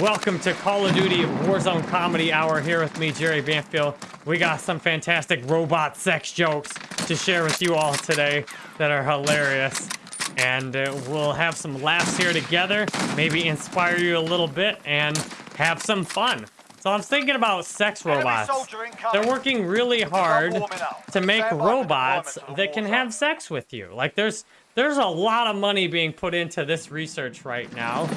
Welcome to Call of Duty Warzone Comedy Hour here with me, Jerry Banfield. We got some fantastic robot sex jokes to share with you all today that are hilarious. And uh, we'll have some laughs here together, maybe inspire you a little bit, and have some fun. So I'm thinking about sex robots. They're working really hard to make robots that can have sex with you. Like there's there's a lot of money being put into this research right now.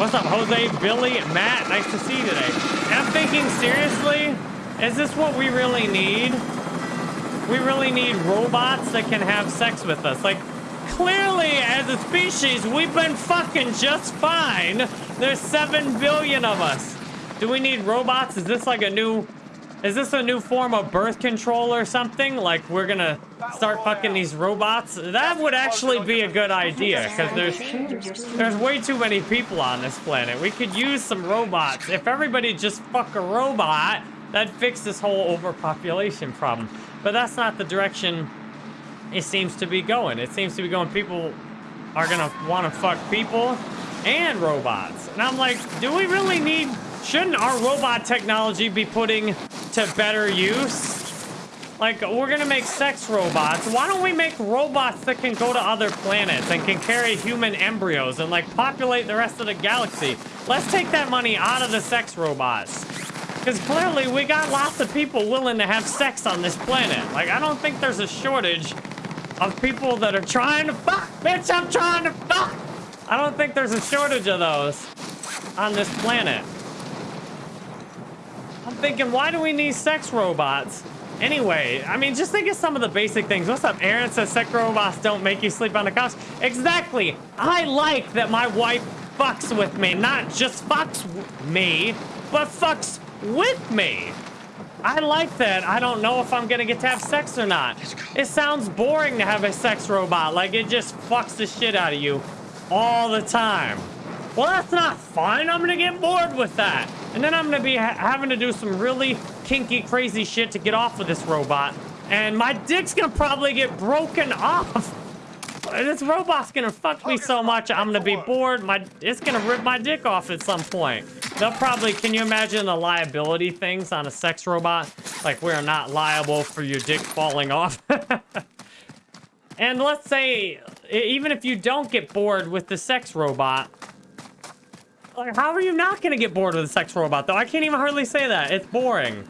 What's up, Jose, Billy, Matt? Nice to see you today. I'm thinking, seriously, is this what we really need? We really need robots that can have sex with us. Like, clearly, as a species, we've been fucking just fine. There's 7 billion of us. Do we need robots? Is this like a new... Is this a new form of birth control or something? Like, we're gonna start fucking these robots? That would actually be a good idea, because there's, there's way too many people on this planet. We could use some robots. If everybody just fuck a robot, that'd fix this whole overpopulation problem. But that's not the direction it seems to be going. It seems to be going, people are gonna want to fuck people and robots. And I'm like, do we really need Shouldn't our robot technology be putting to better use? Like, we're gonna make sex robots. Why don't we make robots that can go to other planets and can carry human embryos and, like, populate the rest of the galaxy? Let's take that money out of the sex robots. Because clearly we got lots of people willing to have sex on this planet. Like, I don't think there's a shortage of people that are trying to fuck. Bitch, I'm trying to fuck. I don't think there's a shortage of those on this planet. I'm thinking, why do we need sex robots? Anyway, I mean, just think of some of the basic things. What's up? Aaron says sex robots don't make you sleep on the couch. Exactly. I like that my wife fucks with me. Not just fucks me, but fucks with me. I like that. I don't know if I'm gonna get to have sex or not. It sounds boring to have a sex robot. Like, it just fucks the shit out of you all the time. Well, that's not fun. I'm gonna get bored with that. And then I'm gonna be ha having to do some really kinky, crazy shit to get off of this robot. And my dick's gonna probably get broken off. This robot's gonna fuck me so much, I'm gonna be bored. My It's gonna rip my dick off at some point. They'll probably, can you imagine the liability things on a sex robot? Like, we're not liable for your dick falling off. and let's say, even if you don't get bored with the sex robot, how are you not gonna get bored with a sex robot, though? I can't even hardly say that. It's boring.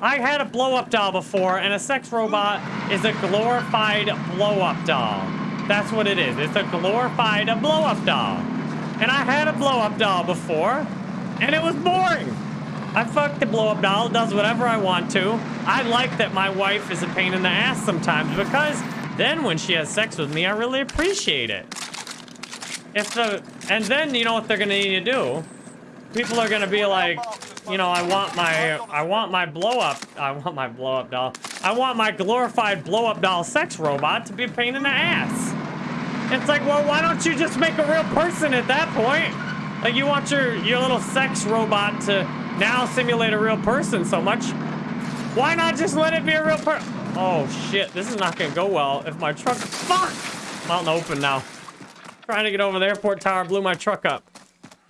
I had a blow-up doll before, and a sex robot is a glorified blow-up doll. That's what it is. It's a glorified blow-up doll. And I had a blow-up doll before, and it was boring. I fucked the blow-up doll, does whatever I want to. I like that my wife is a pain in the ass sometimes, because then when she has sex with me, I really appreciate it. If the and then you know what they're gonna need to do? People are gonna be like, you know, I want my I want my blow up I want my blow up doll. I want my glorified blow up doll sex robot to be a pain in the ass. It's like, well, why don't you just make a real person at that point? Like you want your your little sex robot to now simulate a real person so much. Why not just let it be a real person? Oh shit, this is not gonna go well if my truck fuck! I'm out in the open now. Trying to get over the airport tower, blew my truck up.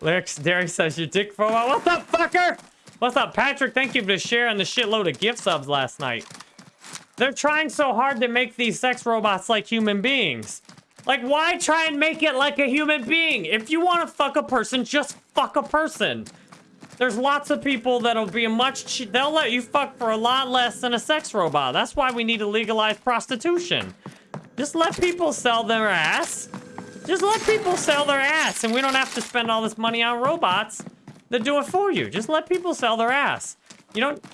Lyrics, Derry says, your dick for a while. What's up, fucker? What's up, Patrick? Thank you for sharing the shitload of gift subs last night. They're trying so hard to make these sex robots like human beings. Like, why try and make it like a human being? If you want to fuck a person, just fuck a person. There's lots of people that'll be a much... They'll let you fuck for a lot less than a sex robot. That's why we need to legalize prostitution. Just let people sell their ass just let people sell their ass and we don't have to spend all this money on robots that do it for you. Just let people sell their ass. You don't...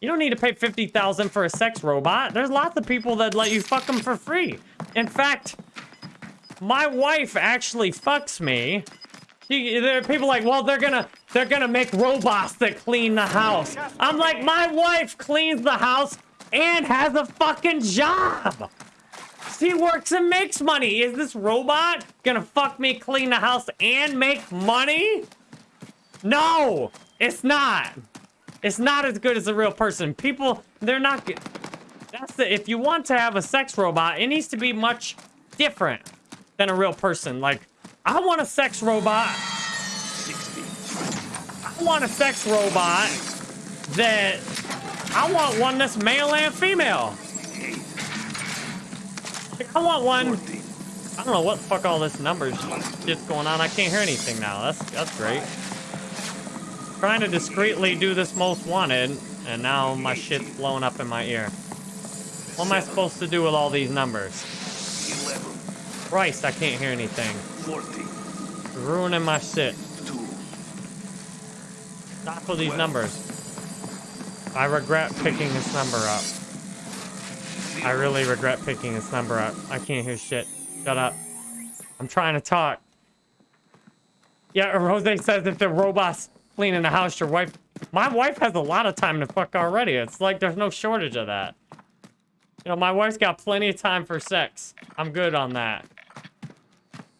You don't need to pay 50000 for a sex robot. There's lots of people that let you fuck them for free. In fact, my wife actually fucks me. She, there are people like, well, they're gonna, they're gonna make robots that clean the house. I'm like, my wife cleans the house and has a fucking job. He works and makes money. Is this robot gonna fuck me, clean the house, and make money? No, it's not. It's not as good as a real person. People, they're not good. That's the, if you want to have a sex robot, it needs to be much different than a real person. Like, I want a sex robot. I want a sex robot that I want one that's male and female. I want one. I don't know what the fuck all this numbers shit's going on. I can't hear anything now. That's that's great. Trying to discreetly do this most wanted, and now my shit's blowing up in my ear. What am I supposed to do with all these numbers? Christ, I can't hear anything. Ruining my shit. Stop with these numbers. I regret picking this number up. I really regret picking this number up. I can't hear shit. Shut up. I'm trying to talk. Yeah, Jose says if the robot's cleaning the house, your wife... My wife has a lot of time to fuck already. It's like there's no shortage of that. You know, my wife's got plenty of time for sex. I'm good on that.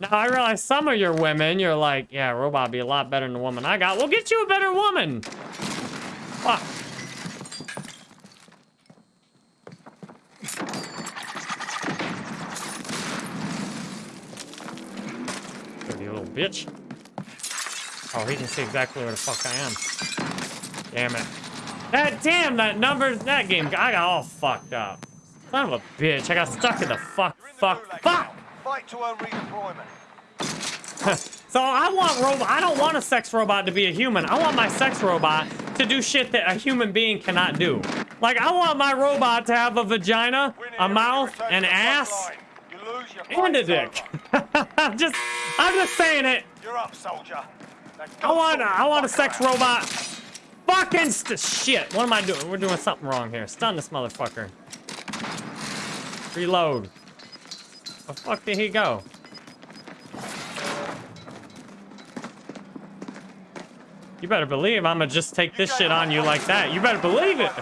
Now, I realize some of your women, you're like, yeah, robot be a lot better than the woman I got. We'll get you a better woman. Fuck. Bitch. Oh, he can see exactly where the fuck I am. Damn it. That damn that numbers that game I got all fucked up. Son of a bitch, I got stuck in the fuck fuck fuck! Fight to earn redeployment. so I want robot I don't want a sex robot to be a human. I want my sex robot to do shit that a human being cannot do. Like I want my robot to have a vagina, a mouth, an ass, and a dick. I'm just I'm just saying it. You're up, soldier. I want I want a sex robot. Fucking shit. What am I doing? We're doing something wrong here. Stun this motherfucker. Reload. The fuck did he go? You better believe I'm gonna just take this shit on you like that. You better believe it.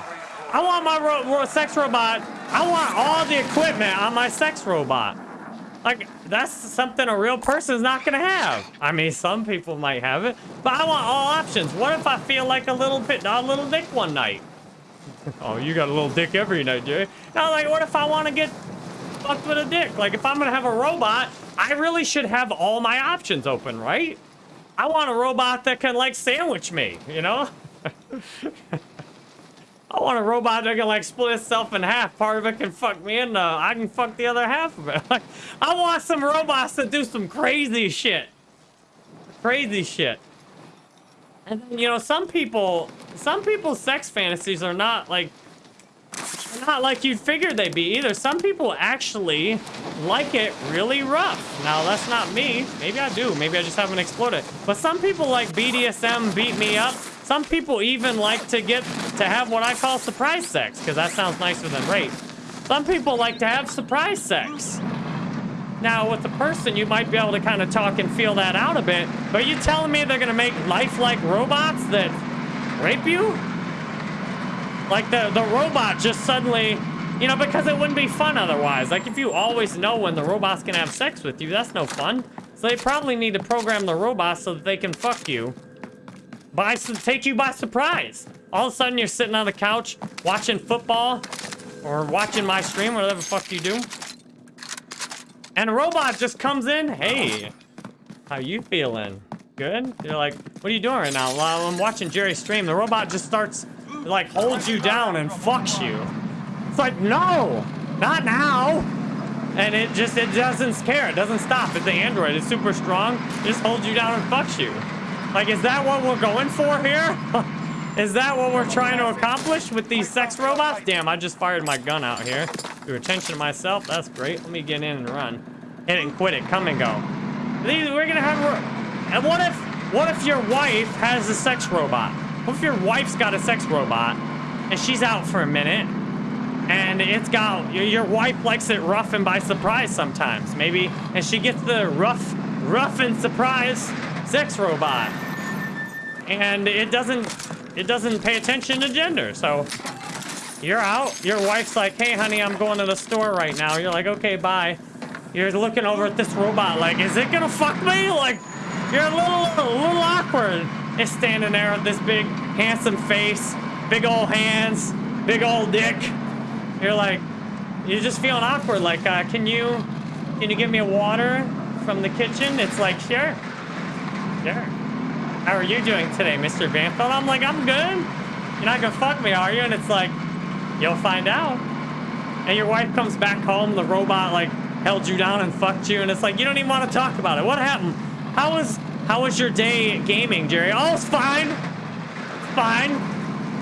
I want my ro ro sex robot. I want all the equipment on my sex robot. Like, that's something a real person's not gonna have. I mean, some people might have it, but I want all options. What if I feel like a little bit, a little dick one night? oh, you got a little dick every night, Jay. Now, like, what if I want to get fucked with a dick? Like, if I'm gonna have a robot, I really should have all my options open, right? I want a robot that can, like, sandwich me, you know? I want a robot that can, like, split itself in half. Part of it can fuck me and uh, I can fuck the other half of it. Like, I want some robots that do some crazy shit. Crazy shit. And you know, some people, some people's sex fantasies are not, like, not like you'd figure they'd be either. Some people actually like it really rough. Now, that's not me. Maybe I do. Maybe I just haven't explored it. But some people like BDSM beat me up. Some people even like to get to have what I call surprise sex, because that sounds nicer than rape. Some people like to have surprise sex. Now, with the person, you might be able to kind of talk and feel that out a bit, but you telling me they're going to make lifelike robots that rape you? Like the, the robot just suddenly, you know, because it wouldn't be fun otherwise. Like if you always know when the robot's gonna have sex with you, that's no fun. So they probably need to program the robot so that they can fuck you. By, take you by surprise. All of a sudden you're sitting on the couch watching football or watching my stream, whatever the fuck you do. And a robot just comes in. Hey, how you feeling? Good? You're like, what are you doing right now? Well, I'm watching Jerry stream. The robot just starts like holds you down and fucks you. It's like, no, not now. And it just, it doesn't care. It doesn't stop. It's the android. It's super strong. It just holds you down and fucks you. Like, is that what we're going for here? is that what we're trying to accomplish with these sex robots? Damn, I just fired my gun out here. Drew attention to myself. That's great. Let me get in and run. Hit it and quit it. Come and go. These, we're gonna have... And what if, what if your wife has a sex robot? What if your wife's got a sex robot and she's out for a minute and it's got your wife likes it rough and by surprise sometimes maybe and she gets the rough rough and surprise sex robot and it doesn't it doesn't pay attention to gender so you're out your wife's like hey honey i'm going to the store right now you're like okay bye you're looking over at this robot like is it gonna fuck me like you're a little a little awkward It's standing there with this big, handsome face, big old hands, big old dick. You're like, you're just feeling awkward. Like, uh, can you, can you give me a water from the kitchen? It's like, sure, sure. How are you doing today, Mr. Banfield? I'm like, I'm good. You're not gonna fuck me, are you? And it's like, you'll find out. And your wife comes back home, the robot like held you down and fucked you, and it's like you don't even want to talk about it. What happened? How was how was your day gaming, Jerry? Oh, it's fine. Fine.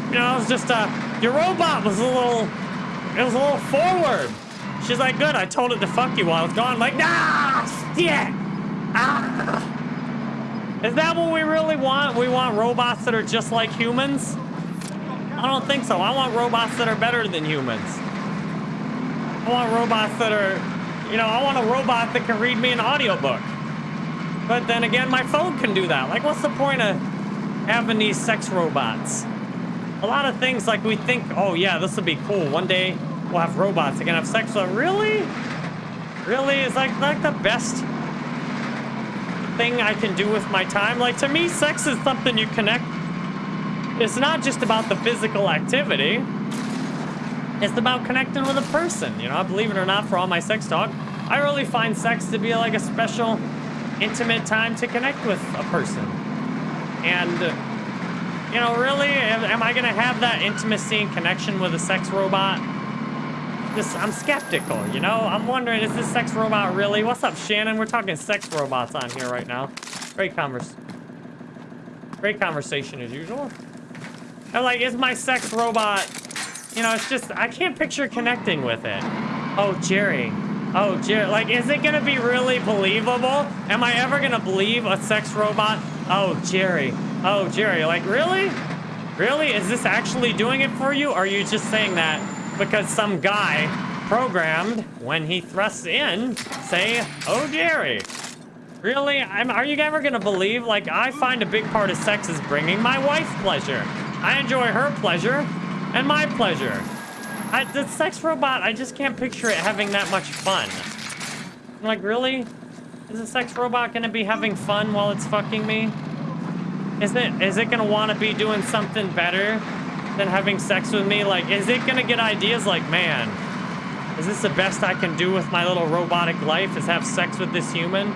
You know, it was just uh your robot was a little it was a little forward. She's like, good, I told it to fuck you while I was gone. I'm like, nah shit! Ah. Is that what we really want? We want robots that are just like humans? I don't think so. I want robots that are better than humans. I want robots that are, you know, I want a robot that can read me an audiobook. But then again, my phone can do that. Like, what's the point of having these sex robots? A lot of things, like, we think, oh, yeah, this would be cool. One day, we'll have robots that can have sex. But really? Really? Is like, like the best thing I can do with my time? Like, to me, sex is something you connect. It's not just about the physical activity. It's about connecting with a person, you know? I believe it or not, for all my sex talk, I really find sex to be like a special, intimate time to connect with a person. And, you know, really, am, am I gonna have that intimacy and connection with a sex robot? I'm skeptical, you know? I'm wondering, is this sex robot really? What's up, Shannon? We're talking sex robots on here right now. Great converse. Great conversation as usual. And like, is my sex robot, you know, it's just, I can't picture connecting with it. Oh, Jerry. Oh, Jerry. Like, is it gonna be really believable? Am I ever gonna believe a sex robot? Oh, Jerry. Oh, Jerry. Like, really? Really? Is this actually doing it for you? Or are you just saying that because some guy programmed when he thrusts in say, oh, Jerry. Really? I'm, are you ever gonna believe? Like, I find a big part of sex is bringing my wife pleasure. I enjoy her pleasure and my pleasure. I, the sex robot, I just can't picture it having that much fun. I'm like, really? Is a sex robot gonna be having fun while it's fucking me? Is it, is it gonna wanna be doing something better than having sex with me? Like, is it gonna get ideas like, man, is this the best I can do with my little robotic life is have sex with this human?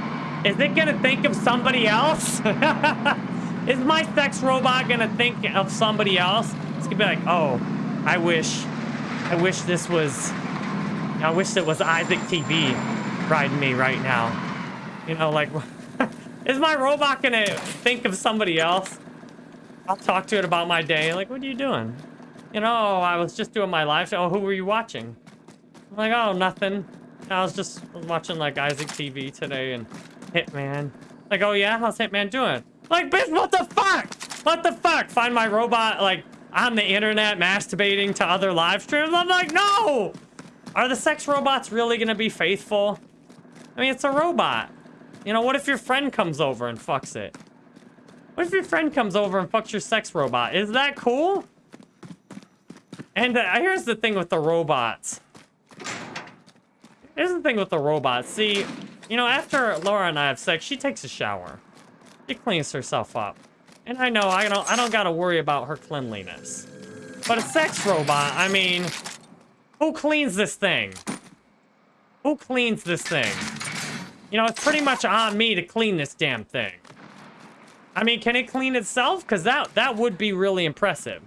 Is it gonna think of somebody else? is my sex robot gonna think of somebody else? It's gonna be like, oh, I wish, I wish this was, I wish it was Isaac TV riding me right now. You know, like, is my robot gonna think of somebody else? I'll talk to it about my day. Like, what are you doing? You know, I was just doing my live show. Oh, who were you watching? I'm like, oh, nothing. I was just watching, like, Isaac TV today and Hitman. Like, oh, yeah? How's Hitman doing? Like, bitch, what the fuck? What the fuck? Find my robot, like, on the internet masturbating to other live streams? I'm like, no! Are the sex robots really gonna be faithful? I mean, it's a robot. You know, what if your friend comes over and fucks it? What if your friend comes over and fucks your sex robot? Is that cool? And uh, here's the thing with the robots. Here's the thing with the robots. See, you know, after Laura and I have sex, she takes a shower. She cleans herself up. And I know I don't I don't gotta worry about her cleanliness. But a sex robot, I mean, who cleans this thing? Who cleans this thing? You know, it's pretty much on me to clean this damn thing. I mean, can it clean itself? Because that, that would be really impressive.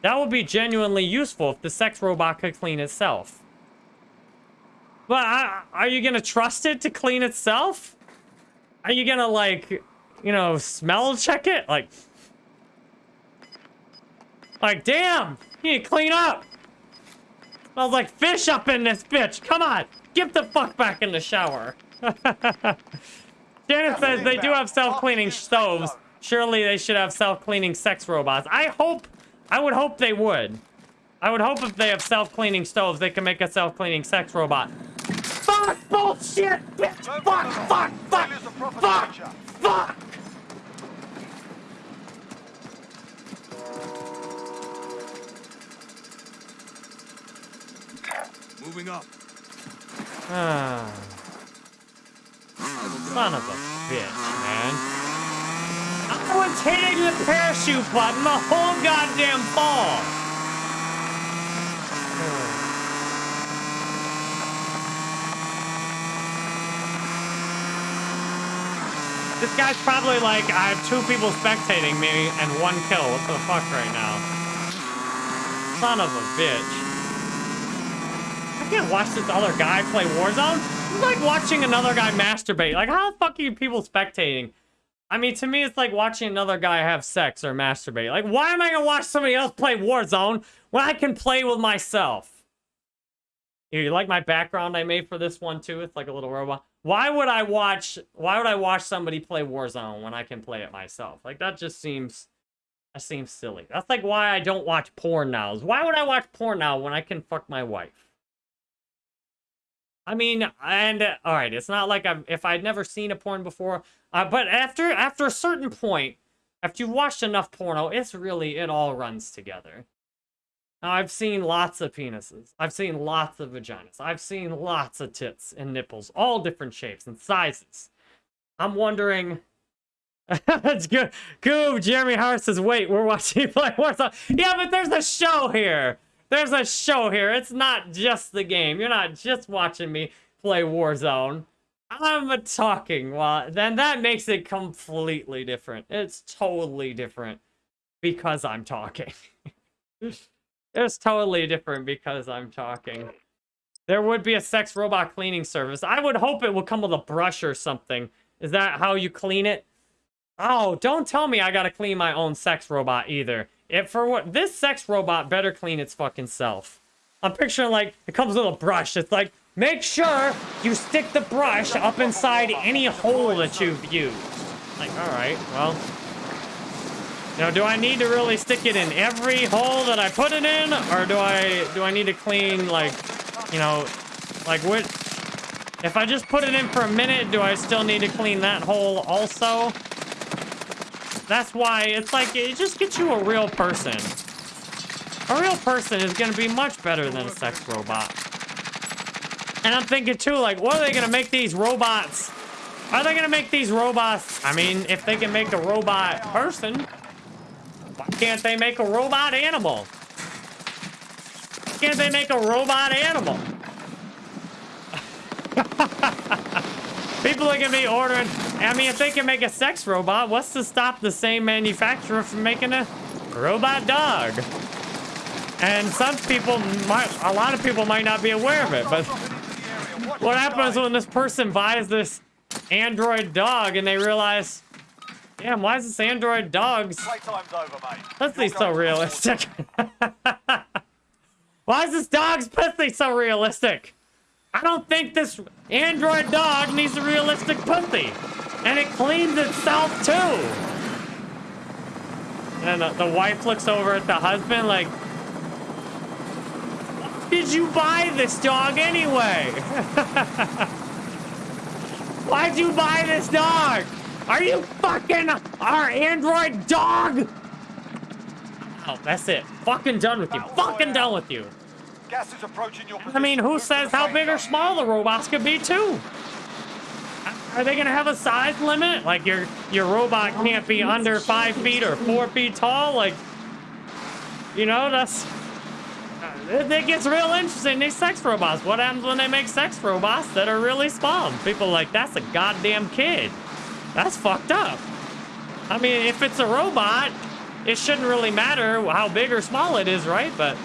That would be genuinely useful if the sex robot could clean itself. But I, are you going to trust it to clean itself? Are you going to, like, you know, smell check it? Like, like, damn, you need to clean up. Smells like fish up in this bitch. Come on, get the fuck back in the shower. Janet says they do have self-cleaning stoves. Surely they should have self-cleaning sex robots. I hope, I would hope they would. I would hope if they have self-cleaning stoves, they can make a self-cleaning sex robot. Fuck bullshit, bitch! Fuck, fuck, fuck, fuck, fuck! Moving up. Ah. Son of a bitch, man. I was hitting the parachute button the whole goddamn fall. This guy's probably like, I have two people spectating me and one kill. What the fuck right now? Son of a bitch. I can't watch this other guy play Warzone. It's like watching another guy masturbate. Like, how the fuck are people spectating? I mean, to me, it's like watching another guy have sex or masturbate. Like, why am I gonna watch somebody else play Warzone when I can play with myself? You like my background I made for this one too? It's like a little robot. Why would I watch? Why would I watch somebody play Warzone when I can play it myself? Like that just seems, that seems silly. That's like why I don't watch porn now. Why would I watch porn now when I can fuck my wife? I mean, and uh, all right, it's not like I'm if I'd never seen a porn before, uh, but after after a certain point, after you've watched enough porno, it's really it all runs together. Now, I've seen lots of penises. I've seen lots of vaginas. I've seen lots of tits and nipples, all different shapes and sizes. I'm wondering. That's good. Goob, Jeremy Hart says, wait, we're watching play Warzone. Yeah, but there's a show here. There's a show here. It's not just the game. You're not just watching me play Warzone. I'm talking. Well, then that makes it completely different. It's totally different because I'm talking. It's totally different because I'm talking. There would be a sex robot cleaning service. I would hope it would come with a brush or something. Is that how you clean it? Oh, don't tell me I gotta clean my own sex robot either. If for what this sex robot better clean its fucking self. I'm picturing like it comes with a brush. It's like make sure you stick the brush up inside any hole that you've used. Like, all right, well, now, do I need to really stick it in every hole that I put it in? Or do I do I need to clean, like, you know, like what... If I just put it in for a minute, do I still need to clean that hole also? That's why it's like, it just gets you a real person. A real person is going to be much better than a sex robot. And I'm thinking too, like, what are they going to make these robots? Are they going to make these robots? I mean, if they can make a robot person, why can't they make a robot animal? Can't they make a robot animal? People are gonna be ordering. I mean, if they can make a sex robot, what's to stop the same manufacturer from making a robot dog? And some people might, a lot of people might not be aware of it, but what happens when this person buys this android dog and they realize Damn, why is this android dog's... Playtime's over, mate. Pussy so realistic? why is this dog's pussy so realistic? I don't think this android dog needs a realistic pussy. And it cleans itself, too. And the, the wife looks over at the husband like, did you buy this dog anyway? Why'd you buy this dog? Are you fucking our android dog? Oh, that's it. Fucking done with you. Fucking done with you. Gas is approaching your I mean, who says how big or small the robots could be, too? Are they gonna have a size limit? Like your your robot oh, can't be under five feet or four feet tall? Like, you know, that's uh, it gets real interesting. These sex robots. What happens when they make sex robots that are really small? People like that's a goddamn kid. That's fucked up. I mean, if it's a robot, it shouldn't really matter how big or small it is, right? But,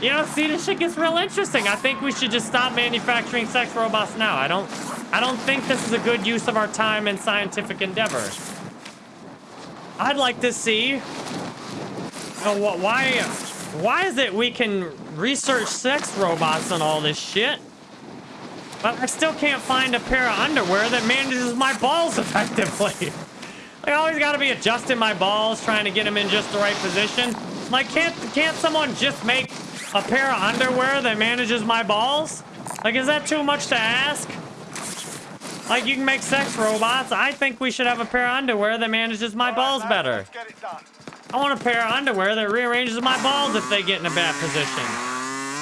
you know, see, this shit gets real interesting. I think we should just stop manufacturing sex robots now. I don't, I don't think this is a good use of our time and scientific endeavor. I'd like to see, you know, why, why is it we can research sex robots and all this shit? But I still can't find a pair of underwear that manages my balls effectively. I always got to be adjusting my balls, trying to get them in just the right position. Like, can't can't someone just make a pair of underwear that manages my balls? Like, is that too much to ask? Like, you can make sex robots. I think we should have a pair of underwear that manages my balls better. I want a pair of underwear that rearranges my balls if they get in a bad position.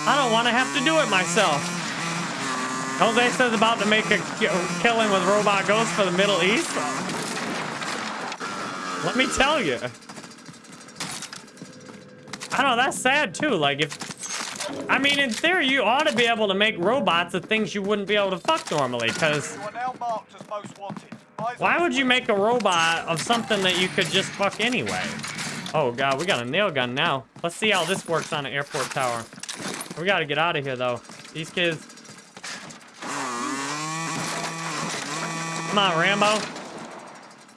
I don't want to have to do it myself. Jose says about to make a killing with robot ghosts for the Middle East. Let me tell you. I don't know, that's sad too. Like if, I mean, in theory, you ought to be able to make robots of things you wouldn't be able to fuck normally, because... You are now marked as most wanted. Eyes Why would you make a robot of something that you could just fuck anyway? Oh god, we got a nail gun now. Let's see how this works on an airport tower. We gotta get out of here though. These kids. Come on, Rambo.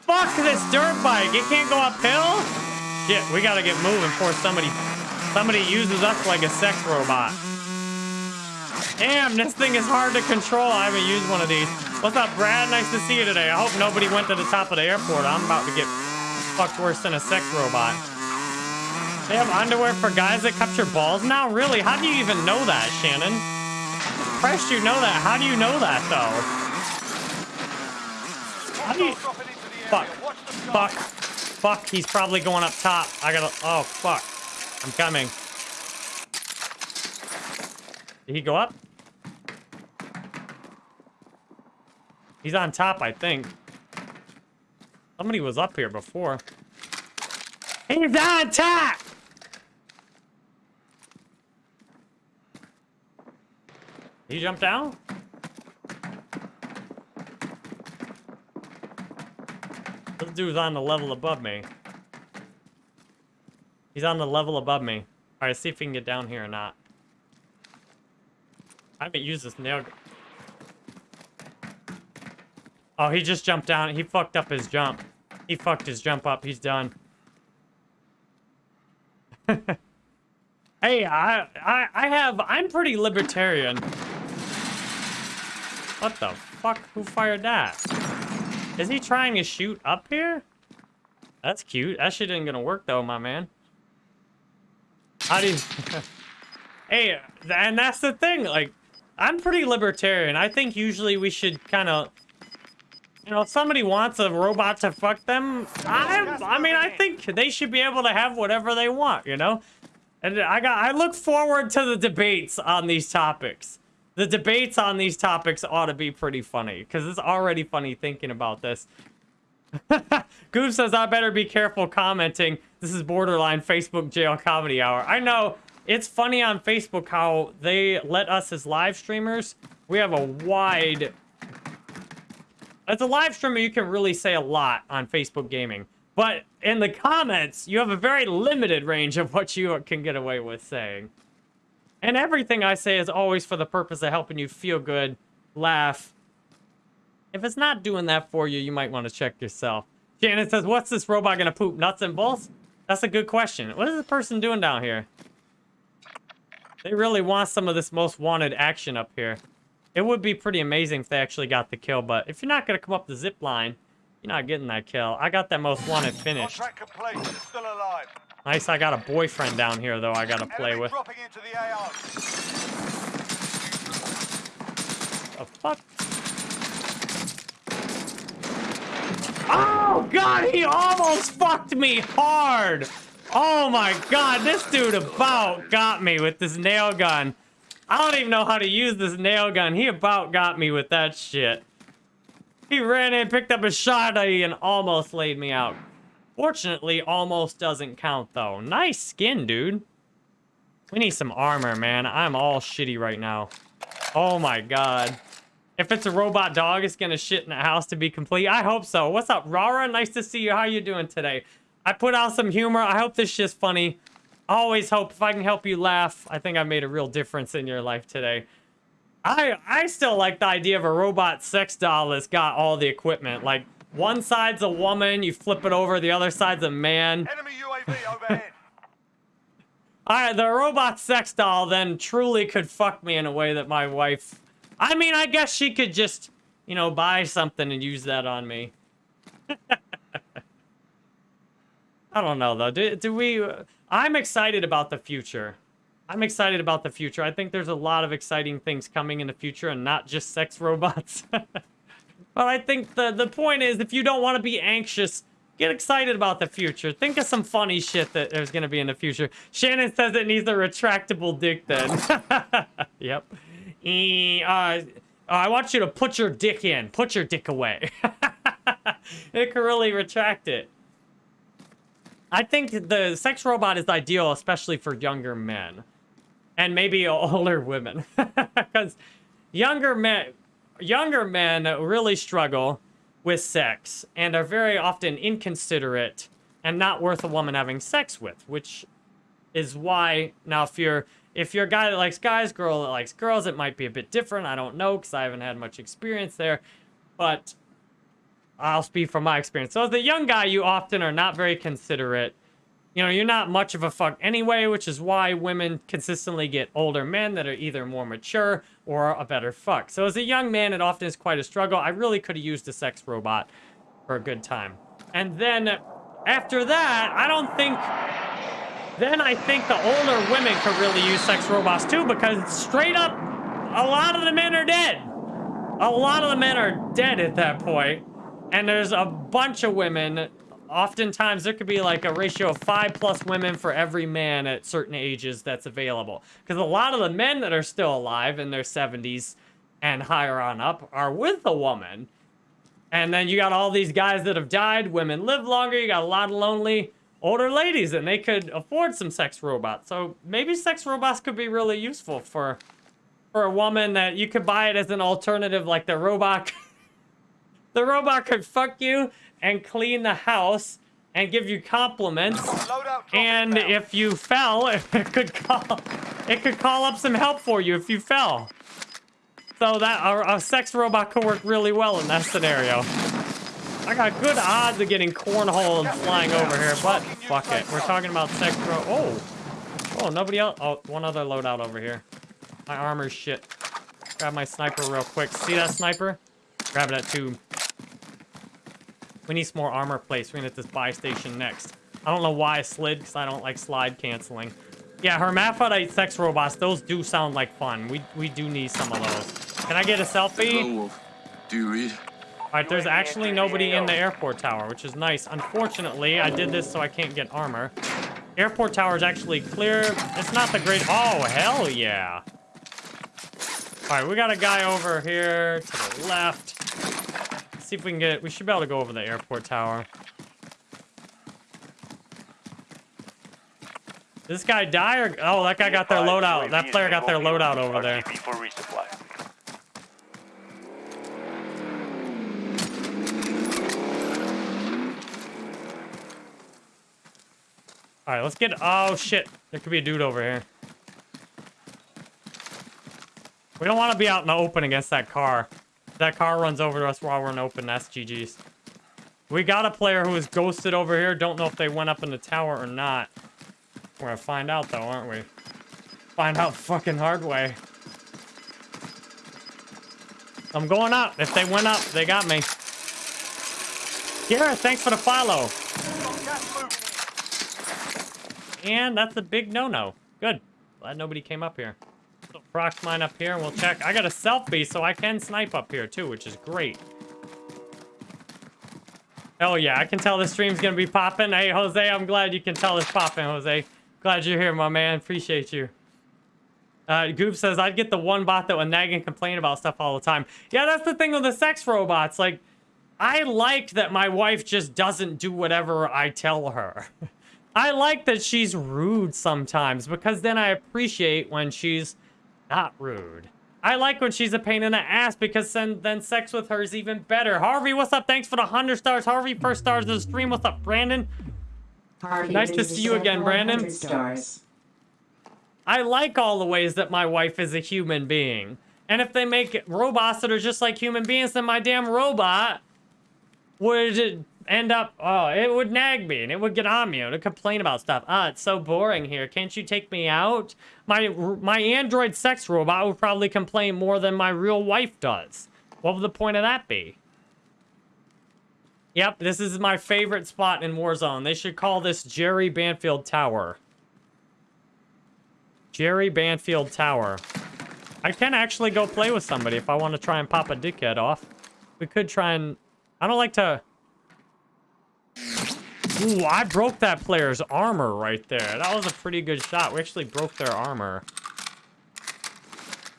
Fuck this dirt bike. It can't go uphill? Shit, we gotta get moving before somebody somebody uses us like a sex robot. Damn, this thing is hard to control. I haven't used one of these. What's up, Brad? Nice to see you today. I hope nobody went to the top of the airport. I'm about to get fucked worse than a sex robot. They have underwear for guys that capture balls now? Really? How do you even know that, Shannon? Pressed you know that. How do you know that, though? How do you... Fuck. Fuck. Fuck, he's probably going up top. I gotta... Oh, fuck. I'm coming. Did he go up? He's on top, I think. Somebody was up here before. He's on top! He jumped down? This dude's on the level above me. He's on the level above me. Alright, see if we can get down here or not. I haven't used this nail. Oh, he just jumped down. He fucked up his jump. He fucked his jump up. He's done. hey, I, I, I have... I'm pretty libertarian. What the fuck? Who fired that? Is he trying to shoot up here? That's cute. That shit ain't gonna work though, my man. How do you... hey, and that's the thing, like, I'm pretty libertarian. I think usually we should kind of... You know, if somebody wants a robot to fuck them, I, I mean, I think they should be able to have whatever they want, you know? And I got, I look forward to the debates on these topics. The debates on these topics ought to be pretty funny, because it's already funny thinking about this. Goof says, I better be careful commenting. This is borderline Facebook jail comedy hour. I know, it's funny on Facebook how they let us as live streamers, we have a wide... As a live streamer, you can really say a lot on Facebook gaming. But in the comments, you have a very limited range of what you can get away with saying. And everything I say is always for the purpose of helping you feel good, laugh. If it's not doing that for you, you might want to check yourself. Shannon says, what's this robot gonna poop, nuts and bolts? That's a good question. What is the person doing down here? They really want some of this most wanted action up here. It would be pretty amazing if they actually got the kill, but if you're not gonna come up the zip line, you're not getting that kill. I got that most wanted finished. Contract complete. You're still alive. Nice, I got a boyfriend down here, though, I gotta play Enemy with. dropping into the. The fuck? Oh, God, he almost fucked me hard. Oh, my God, this dude about got me with this nail gun. I don't even know how to use this nail gun. He about got me with that shit. He ran in, picked up a shotty, and almost laid me out. Fortunately, almost doesn't count, though. Nice skin, dude. We need some armor, man. I'm all shitty right now. Oh, my God. If it's a robot dog, it's gonna shit in the house to be complete. I hope so. What's up, Rara? Nice to see you. How you doing today? I put out some humor. I hope this shit's funny. I always hope if I can help you laugh, I think I made a real difference in your life today. I I still like the idea of a robot sex doll that's got all the equipment. Like one side's a woman, you flip it over, the other side's a man. Enemy UAV overhead. Alright, the robot sex doll then truly could fuck me in a way that my wife... I mean, I guess she could just, you know, buy something and use that on me. I don't know, though. Do, do we... I'm excited about the future. I'm excited about the future. I think there's a lot of exciting things coming in the future and not just sex robots. but I think the, the point is, if you don't want to be anxious, get excited about the future. Think of some funny shit that there's going to be in the future. Shannon says it needs a retractable dick then. yep. E, uh, I want you to put your dick in. Put your dick away. it can really retract it. I think the sex robot is ideal, especially for younger men. And maybe older women. Because younger men, younger men really struggle. with sex and are very often inconsiderate and not worth a woman having sex with, which is why now if you're if you're a guy that likes guys, girl that likes girls, it might be a bit different. I don't know because I haven't had much experience there, but I'll speak from my experience. So as a young guy, you often are not very considerate. You know, you're not much of a fuck anyway, which is why women consistently get older men that are either more mature or a better fuck. So as a young man, it often is quite a struggle. I really could have used a sex robot for a good time. And then after that, I don't think then I think the older women could really use sex robots too because straight up, a lot of the men are dead. A lot of the men are dead at that point. And there's a bunch of women. Oftentimes, there could be like a ratio of five plus women for every man at certain ages that's available. Because a lot of the men that are still alive in their 70s and higher on up are with a woman. And then you got all these guys that have died. Women live longer. You got a lot of lonely older ladies and they could afford some sex robots. So maybe sex robots could be really useful for for a woman that you could buy it as an alternative like the robot the robot could fuck you and clean the house and give you compliments. And if you fell it could call it could call up some help for you if you fell. So that a, a sex robot could work really well in that scenario I got good odds of getting cornholed flying over here, but fuck it. We're talking about sex ro- Oh. Oh, nobody else. Oh, one other loadout over here. My armor's shit. Grab my sniper real quick. See that sniper? Grab that too. We need some more armor plates. We're gonna hit this buy station next. I don't know why I slid, because I don't like slide canceling. Yeah, hermaphrodite sex robots, those do sound like fun. We, we do need some of those. Can I get a selfie? Do you read? All right, there's actually nobody in the airport tower, which is nice. Unfortunately, I did this so I can't get armor. Airport tower is actually clear. It's not the great... Oh, hell yeah. All right, we got a guy over here to the left. Let's see if we can get... We should be able to go over the airport tower. This guy die or... Oh, that guy got their loadout. That player got their loadout over there. All right, let's get... Oh, shit. There could be a dude over here. We don't want to be out in the open against that car. That car runs over to us while we're in open, that's GG's. We got a player who is ghosted over here. Don't know if they went up in the tower or not. We're gonna find out, though, aren't we? Find out fucking hard way. I'm going up. If they went up, they got me. Gareth, thanks for the follow. Got gas moving in. And that's a big no-no. Good. Glad nobody came up here. So prox mine up here and we'll check. I got a selfie, so I can snipe up here too, which is great. Hell yeah, I can tell the stream's gonna be popping. Hey, Jose, I'm glad you can tell it's popping, Jose. Glad you're here, my man. Appreciate you. Uh, Goop says, I'd get the one bot that would nag and complain about stuff all the time. Yeah, that's the thing with the sex robots. Like, I like that my wife just doesn't do whatever I tell her. I like that she's rude sometimes because then I appreciate when she's not rude. I like when she's a pain in the ass because then, then sex with her is even better. Harvey, what's up? Thanks for the 100 stars. Harvey, first stars of the stream. What's up, Brandon? Harvey, Nice to see you again, Brandon. Stars. I like all the ways that my wife is a human being. And if they make robots that are just like human beings, then my damn robot would end up, oh, it would nag me and it would get on me would complain about stuff. Ah, it's so boring here. Can't you take me out? My my android sex robot would probably complain more than my real wife does. What would the point of that be? Yep, this is my favorite spot in Warzone. They should call this Jerry Banfield Tower. Jerry Banfield Tower. I can actually go play with somebody if I want to try and pop a dickhead off. We could try and... I don't like to... Ooh, I broke that player's armor right there. That was a pretty good shot. We actually broke their armor.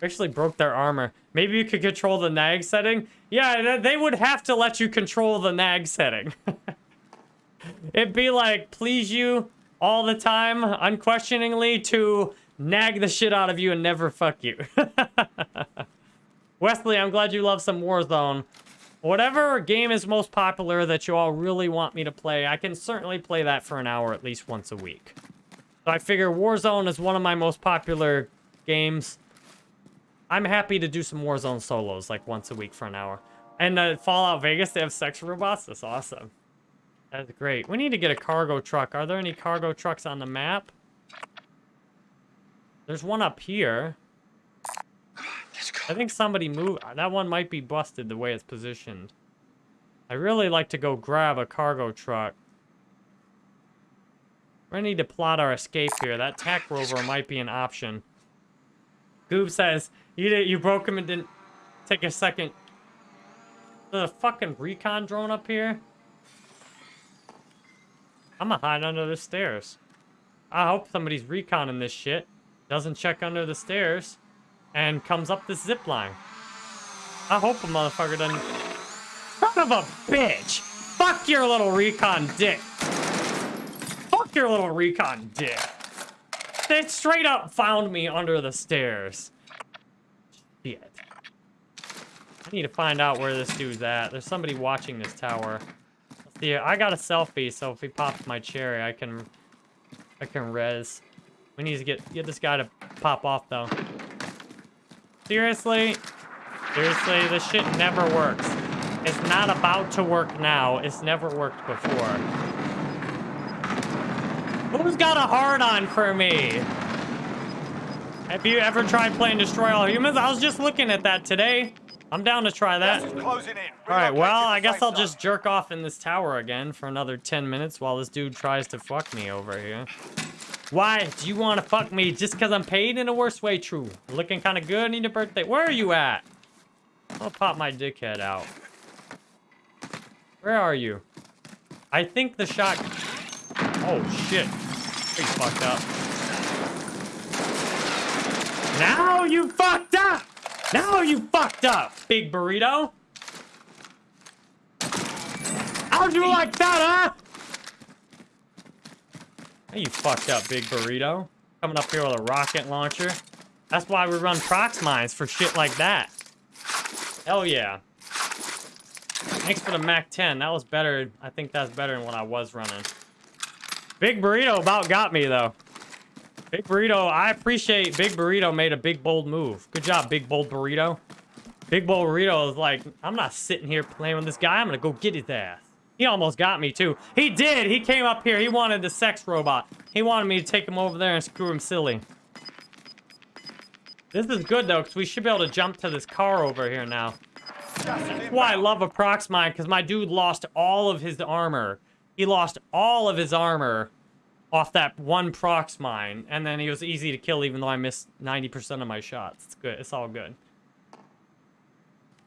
We actually broke their armor. Maybe you could control the nag setting? Yeah, they would have to let you control the nag setting. It'd be like, please you all the time, unquestioningly, to nag the shit out of you and never fuck you. Wesley, I'm glad you love some Warzone. Whatever game is most popular that you all really want me to play, I can certainly play that for an hour at least once a week. So I figure Warzone is one of my most popular games. I'm happy to do some Warzone solos like once a week for an hour. And uh, Fallout Vegas, they have sex robots. That's awesome. That's great. We need to get a cargo truck. Are there any cargo trucks on the map? There's one up here. I think somebody moved. Uh, that one might be busted the way it's positioned. I really like to go grab a cargo truck. We're gonna need to plot our escape here. That Tac Rover might be an option. Goob says, you did, you broke him and didn't take a second. There's a fucking recon drone up here. I'm gonna hide under the stairs. I hope somebody's reconning this shit. Doesn't check under the stairs. And comes up this zip line. I hope a motherfucker doesn't... Son of a bitch! Fuck your little recon dick! Fuck your little recon dick! They straight up found me under the stairs. Shit. I need to find out where this dude's at. There's somebody watching this tower. See, I got a selfie, so if he pops my cherry, I can, I can res. We need to get get this guy to pop off though. Seriously, seriously, this shit never works. It's not about to work now. It's never worked before. Who's got a hard on for me? Have you ever tried playing Destroy All Humans? I was just looking at that today. I'm down to try that. Closing in. All right, well, I guess I'll just jerk off in this tower again for another 10 minutes while this dude tries to fuck me over here. Why do you want to fuck me just because I'm paid in a worse way? True. Looking kind of good. Need a birthday. Where are you at? I'll pop my dickhead out. Where are you? I think the shot... Oh, shit. Pretty fucked up. Now you fucked up! Now you fucked up, big burrito! How'd you like that, huh? You fucked up, big burrito. Coming up here with a rocket launcher. That's why we run prox mines for shit like that. Hell yeah. Thanks for the MAC-10. That was better. I think that's better than what I was running. Big Burrito about got me, though. Big Burrito, I appreciate Big Burrito made a big, bold move. Good job, Big Bold Burrito. Big Bold Burrito is like, I'm not sitting here playing with this guy. I'm going to go get his ass. He almost got me, too. He did. He came up here. He wanted the sex robot. He wanted me to take him over there and screw him silly. This is good, though, because we should be able to jump to this car over here now. That's why I love a prox mine, because my dude lost all of his armor. He lost all of his armor off that one prox mine, and then he was easy to kill even though I missed 90% of my shots. It's good. It's all good.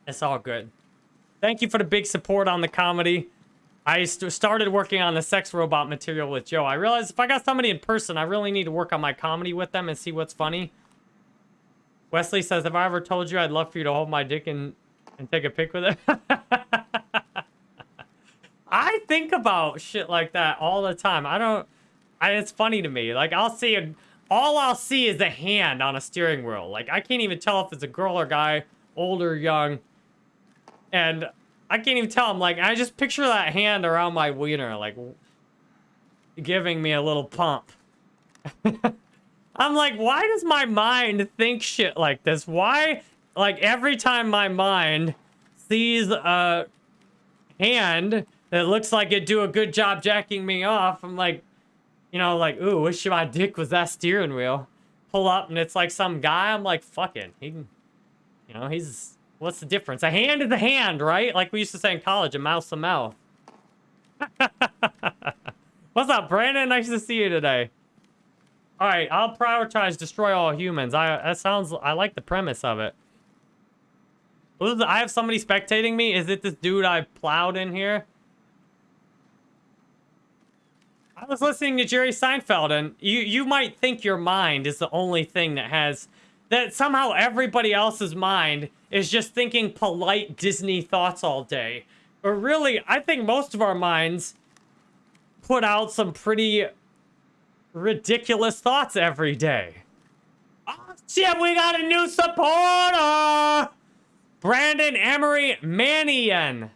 It's all good. Thank you for the big support on the comedy. I st started working on the sex robot material with Joe. I realized if I got somebody in person, I really need to work on my comedy with them and see what's funny. Wesley says, have I ever told you I'd love for you to hold my dick and, and take a pic with it? I think about shit like that all the time. I don't... I, it's funny to me. Like, I'll see a... All I'll see is a hand on a steering wheel. Like, I can't even tell if it's a girl or guy, old or young. And I can't even tell. I'm like, I just picture that hand around my wiener, like, giving me a little pump. I'm like, why does my mind think shit like this? Why, like, every time my mind sees a hand that looks like it'd do a good job jacking me off, I'm like, you know, like, ooh, wish my dick was that steering wheel. Pull up and it's like some guy. I'm like, fucking, he, you know, he's, what's the difference? A hand is a hand, right? Like we used to say in college, a mouth's a mouth. What's up, Brandon? Nice to see you today. All right, I'll prioritize destroy all humans. I that sounds. I like the premise of it. I have somebody spectating me. Is it this dude I plowed in here? I was listening to Jerry Seinfeld, and you you might think your mind is the only thing that has that somehow everybody else's mind is just thinking polite Disney thoughts all day. But really, I think most of our minds put out some pretty ridiculous thoughts every day. Oh shit, we got a new supporter! Brandon Emery Manian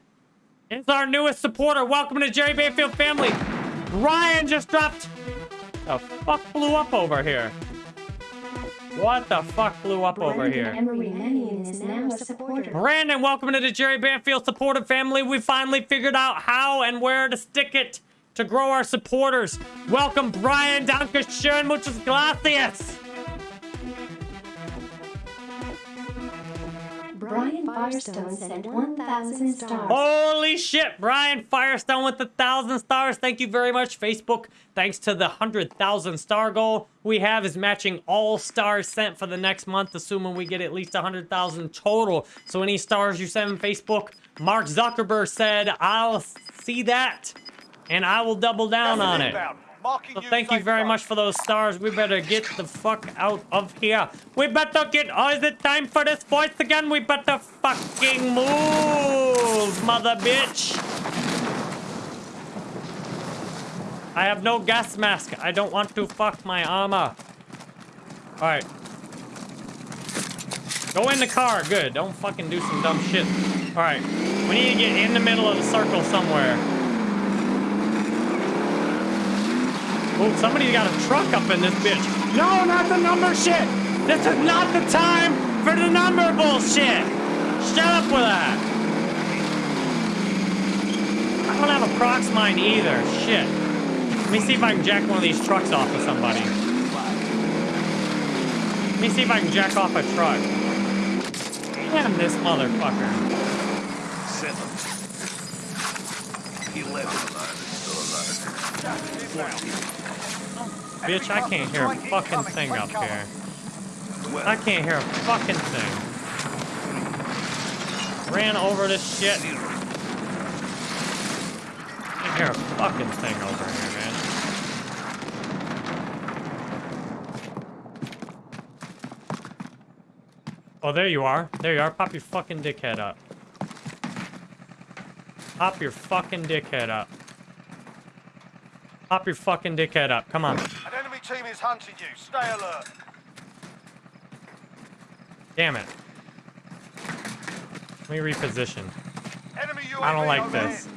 is our newest supporter. Welcome to Jerry Banfield family. Ryan just dropped. The fuck blew up over here? What the fuck blew up over here? Emery Mannion is now a supporter. Brandon, welcome to the Jerry Banfield supporter family. We finally figured out how and where to stick it to grow our supporters. Welcome, Brian. Dankeschön. Muchas gracias. Brian Firestone sent 1,000 stars. Holy shit, Brian Firestone with the thousand stars. Thank you very much, Facebook. Thanks to the hundred thousand star goal we have is matching all stars sent for the next month, assuming we get at least a hundred thousand total. So any stars you send on Facebook, Mark Zuckerberg said, "I'll see that, and I will double down on it." Inbound. Thank you very much for those stars. We better get the fuck out of here. We better get. Oh, is it time for this voice again? We better fucking move, mother bitch. I have no gas mask. I don't want to fuck my armor. All right. Go in the car. Good. Don't fucking do some dumb shit. All right. We need to get in the middle of the circle somewhere. Oh, somebody's got a truck up in this bitch. No, not the number shit. This is not the time for the number bullshit. Shut up with that. I don't have a Prox mine either. Shit. Let me see if I can jack one of these trucks off of somebody. Let me see if I can jack off a truck. Damn this motherfucker. Seven. Eleven. Bitch, I can't hear a fucking thing up here. I can't hear a fucking thing. Ran over this shit. Can't hear a fucking thing over here, man. Oh, there you are. There you are. Pop your fucking dickhead up. Pop your fucking dickhead up. Pop your fucking dickhead up. Come on. Team is hunting you. Stay alert. Damn it. Let me reposition. I don't like this.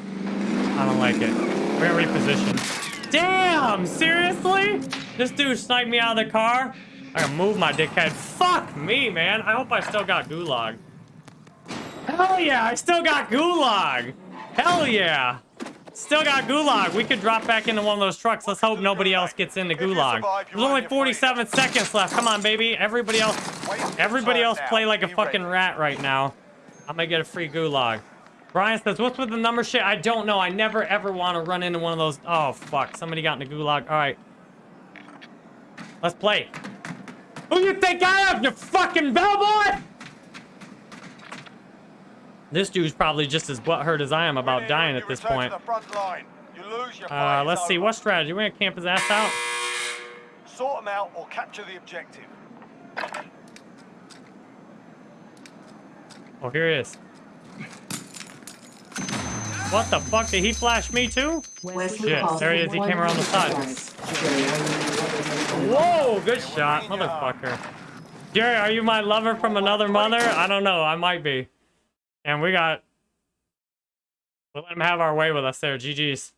I don't like it. We're gonna reposition. Damn! Seriously? This dude sniped me out of the car? I gotta move my dickhead. Fuck me, man. I hope I still got gulag. Hell yeah, I still got gulag. Hell yeah. Still got gulag. We could drop back into one of those trucks. Let's hope nobody else gets into gulag. There's only 47 seconds left. Come on, baby. Everybody else Everybody else play like a fucking rat right now. I'm gonna get a free gulag. Brian says, what's with the number shit? I don't know. I never ever want to run into one of those. Oh, fuck. Somebody got in the gulag. All right. Let's play. Who you think I am, you fucking bellboy? This dude's probably just as butthurt as I am about dying at this point. To the front line. You lose your Uh, let's see. What strategy? We're gonna camp his ass out. Sort them out or capture the objective. Oh, here he is. What the fuck? Did he flash me too? Shit, there he is. He came around the side. Whoa, good shot, motherfucker. Jerry, are you my lover from another mother? I don't know. I might be. And we got... We'll let him have our way with us there. GG's.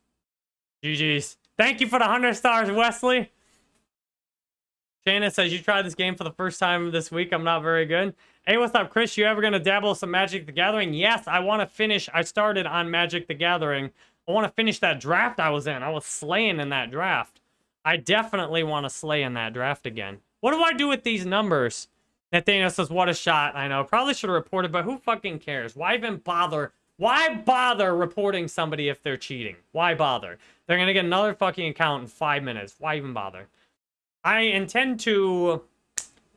GG's. Thank you for the 100 stars, Wesley. Shannon says, you tried this game for the first time this week. I'm not very good. Hey, what's up, Chris? You ever going to dabble some Magic the Gathering? Yes, I want to finish. I started on Magic the Gathering. I want to finish that draft I was in. I was slaying in that draft. I definitely want to slay in that draft again. What do I do with these numbers? Nathaniel says, what a shot. I know. Probably should have reported, but who fucking cares? Why even bother? Why bother reporting somebody if they're cheating? Why bother? They're going to get another fucking account in five minutes. Why even bother? I intend to...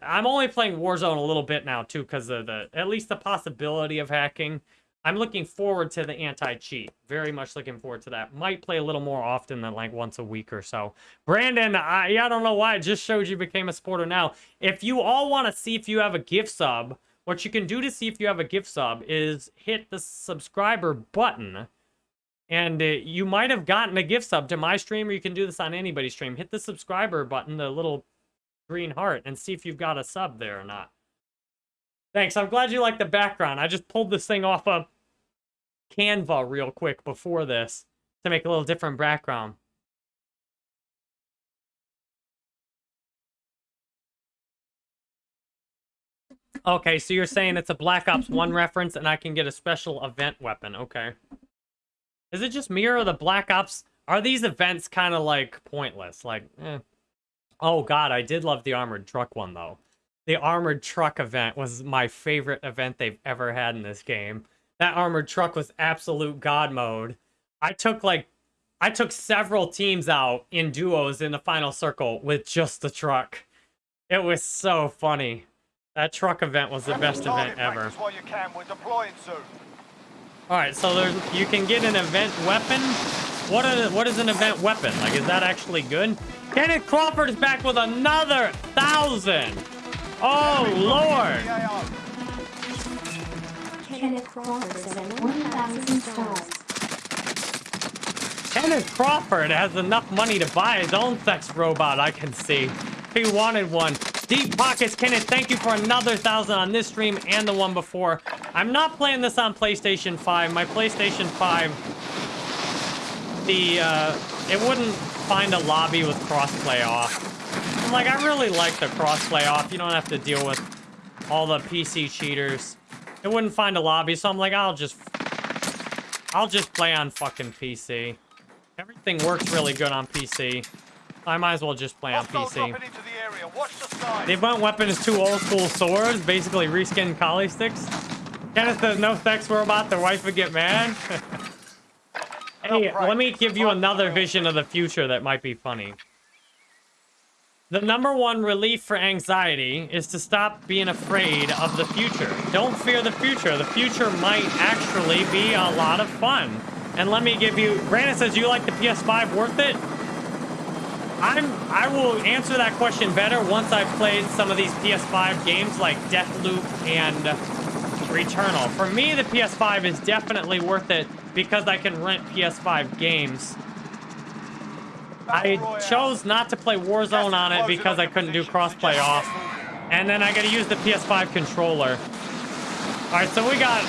I'm only playing Warzone a little bit now, too, because of the... At least the possibility of hacking. I'm looking forward to the anti-cheat. Very much looking forward to that. Might play a little more often than like once a week or so. Brandon, I, I don't know why. It just showed you became a supporter now. If you all want to see if you have a gift sub, what you can do to see if you have a gift sub is hit the subscriber button. And uh, you might have gotten a gift sub to my stream, or you can do this on anybody's stream. Hit the subscriber button, the little green heart, and see if you've got a sub there or not. Thanks. I'm glad you like the background. I just pulled this thing off of Canva real quick before this to make a little different background. Okay, so you're saying it's a Black Ops 1 reference and I can get a special event weapon. Okay. Is it just me or the Black Ops? Are these events kind of like pointless? Like, eh. Oh god, I did love the armored truck one though. The armored truck event was my favorite event they've ever had in this game. That armored truck was absolute god mode. I took like I took several teams out in duos in the final circle with just the truck. It was so funny. That truck event was the best event ever. you can, we're deploying soon. All right, so there's you can get an event weapon. What are, what is an event weapon? Like, is that actually good? Kenneth Crawford is back with another thousand. Oh lord! Kenneth Crawford sent 1,000 stars. Kenneth Crawford has enough money to buy his own sex robot. I can see. He wanted one. Deep pockets, Kenneth. Thank you for another thousand on this stream and the one before. I'm not playing this on PlayStation 5. My PlayStation 5 the uh, it wouldn't find a lobby with crossplay off. I'm like, I really like the crossplay off. You don't have to deal with all the PC cheaters. It wouldn't find a lobby, so I'm like, I'll just, I'll just play on fucking PC. Everything works really good on PC. I might as well just play on PC. the the event weapon is two old school swords, basically reskinned Kali sticks. Kenneth says no sex robot, their wife would get mad. hey, let me give you another vision of the future that might be funny. The number one relief for anxiety is to stop being afraid of the future. Don't fear the future. The future might actually be a lot of fun. And let me give you, Brandon says, you like the PS5 worth it? I'm I will answer that question better once I've played some of these PS5 games like Deathloop and Returnal. For me, the PS5 is definitely worth it because I can rent PS5 games. I chose not to play Warzone on it because I couldn't do crossplay off. And then I gotta use the PS5 controller. Alright, so we got...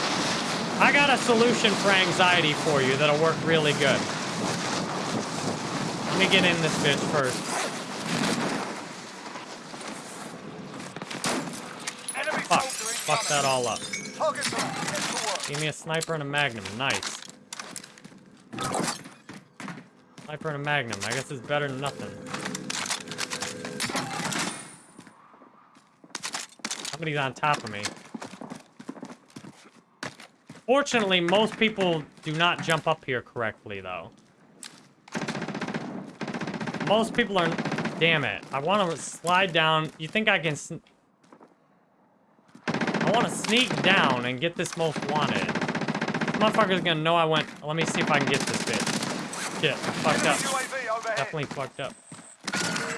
I got a solution for anxiety for you that'll work really good. Let me get in this bitch first. Fuck. Fuck that all up. Targets are get to work. Give me a sniper and a magnum. Nice. Sniper and a magnum. I guess it's better than nothing. Somebody's on top of me. Fortunately, most people do not jump up here correctly, though. Most people are... Damn it. I want to slide down. You think I can... I want to sneak down and get this most wanted. This Motherfucker's gonna know I went... Let me see if I can get this bitch. Shit, fucked up. Definitely fucked up.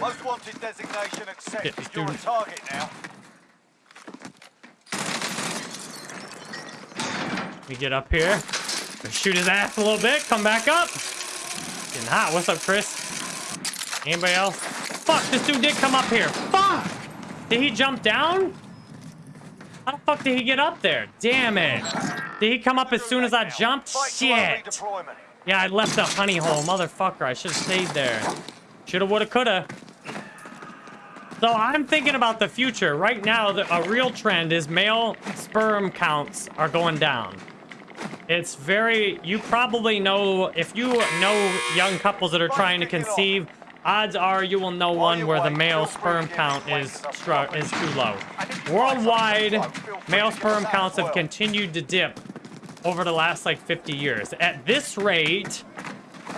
Most wanted designation accepted. Shit, You're a target now. Me get up here. Shoot his ass a little bit. Come back up. Getting hot. What's up, Chris? Anybody else? Fuck, this dude did come up here. Fuck! Did he jump down? How the fuck did he get up there? Damn it. Did he come up as soon as I jumped? Shit. Yeah, I left the honey hole. Motherfucker, I should have stayed there. Shoulda, woulda, coulda. So I'm thinking about the future. Right now, the, a real trend is male sperm counts are going down. It's very... You probably know... If you know young couples that are trying to conceive, odds are you will know one where the male sperm count is is too low. Worldwide, male sperm counts have continued to dip over the last like 50 years. At this rate,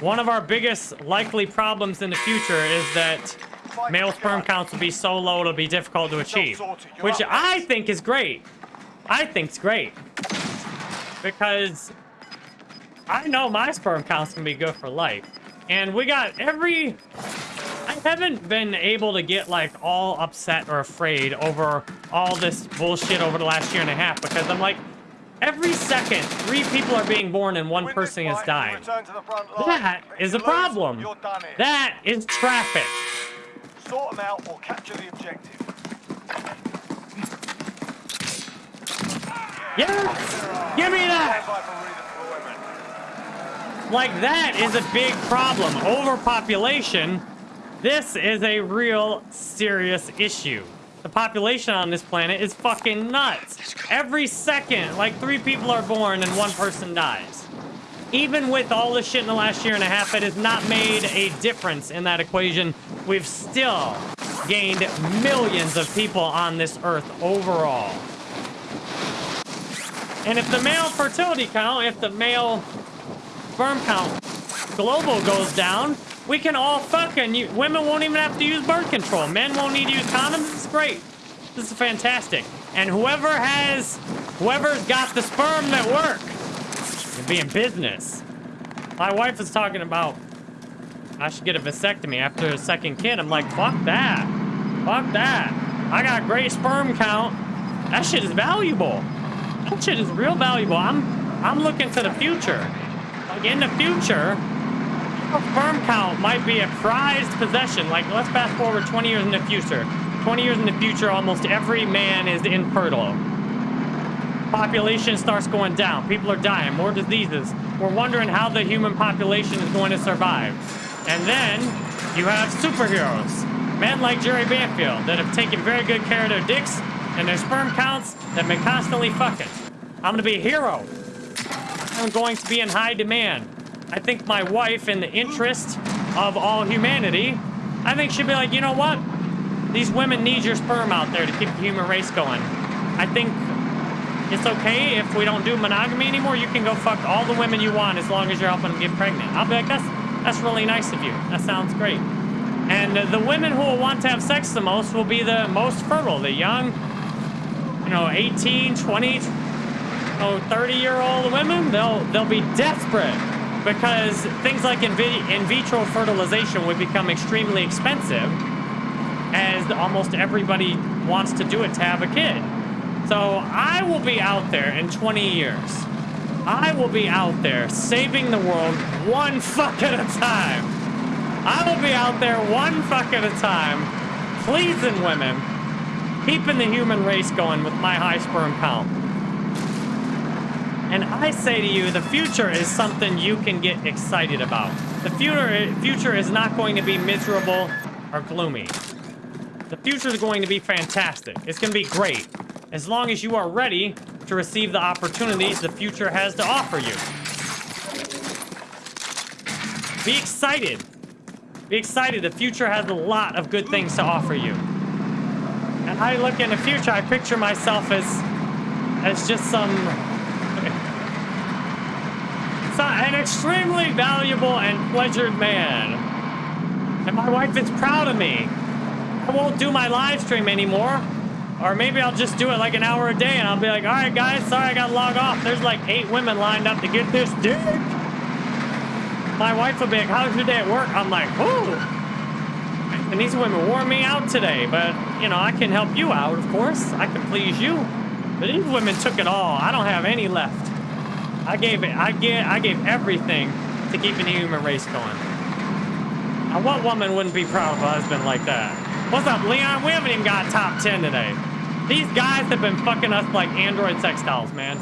one of our biggest likely problems in the future is that male sperm counts will be so low it'll be difficult to achieve. Which I think is great. I think's great. Because I know my sperm counts can be good for life. And we got every... I haven't been able to get like all upset or afraid over all this bullshit over the last year and a half because I'm like, every second, three people are being born and one person is dying. That is the front line. That If is you a problem. You're done here. That is traffic. Sort them out or capture the objective. Yes! Give me that! Stand by for redeployment. Like that is a big problem. Overpopulation. This is a real serious issue. The population on this planet is fucking nuts. Every second, like three people are born and one person dies. Even with all this shit in the last year and a half, it has not made a difference in that equation. We've still gained millions of people on this earth overall. And if the male fertility count, if the male sperm count global goes down, we can all fucking, u- women won't even have to use birth control. Men won't need to use condoms. Is great. This is fantastic. And whoever has, whoever's got the sperm that work, can be in business. My wife was talking about, I should get a vasectomy after a second kid. I'm like, fuck that. Fuck that. I got great sperm count. That shit is valuable. That shit is real valuable. I'm, I'm looking to the future. Like in the future, your sperm count might be a prized possession. Like, let's fast forward 20 years in the future. 20 years in the future, almost every man is infertile. Population starts going down. People are dying. More diseases. We're wondering how the human population is going to survive. And then you have superheroes. Men like Jerry Banfield that have taken very good care of their dicks and their sperm counts that have been constantly fucking. I'm gonna be a hero. I'm going to be in high demand. I think my wife, in the interest of all humanity, I think she'd be like, you know what? These women need your sperm out there to keep the human race going. I think it's okay if we don't do monogamy anymore. You can go fuck all the women you want as long as you're helping them get pregnant. I'll be like, that's that's really nice of you. That sounds great. And uh, the women who will want to have sex the most will be the most fertile. The young, you know, 18, 20, oh, 30 year old women, they'll they'll be desperate because things like in, in vitro fertilization would become extremely expensive as almost everybody wants to do it to have a kid. So I will be out there in 20 years. I will be out there saving the world one fuck at a time. I will be out there one fuck at a time, pleasing women, keeping the human race going with my high sperm count. And I say to you, the future is something you can get excited about. The future, future is not going to be miserable or gloomy. The future is going to be fantastic. It's going to be great. As long as you are ready to receive the opportunities the future has to offer you. Be excited. Be excited. The future has a lot of good things to offer you. And I look in the future, I picture myself as as just some so- an extremely valuable and pleasured man. And my wife is proud of me. I won't do my live stream anymore. Or maybe I'll just do it like an hour a day and I'll be like, all right, guys, sorry I got to log off. There's like eight women lined up to get this dick. My wife will be like, how's your day at work? I'm like, whoo. And these women wore me out today, but you know, I can help you out, of course. I can please you. But these women took it all. I don't have any left. I gave it, I get, I gave everything to keep the human race going. And what woman wouldn't be proud of a husband like that? What's up, Leon? We haven't even got top 10 today. These guys have been fucking us like Android sex dolls, man.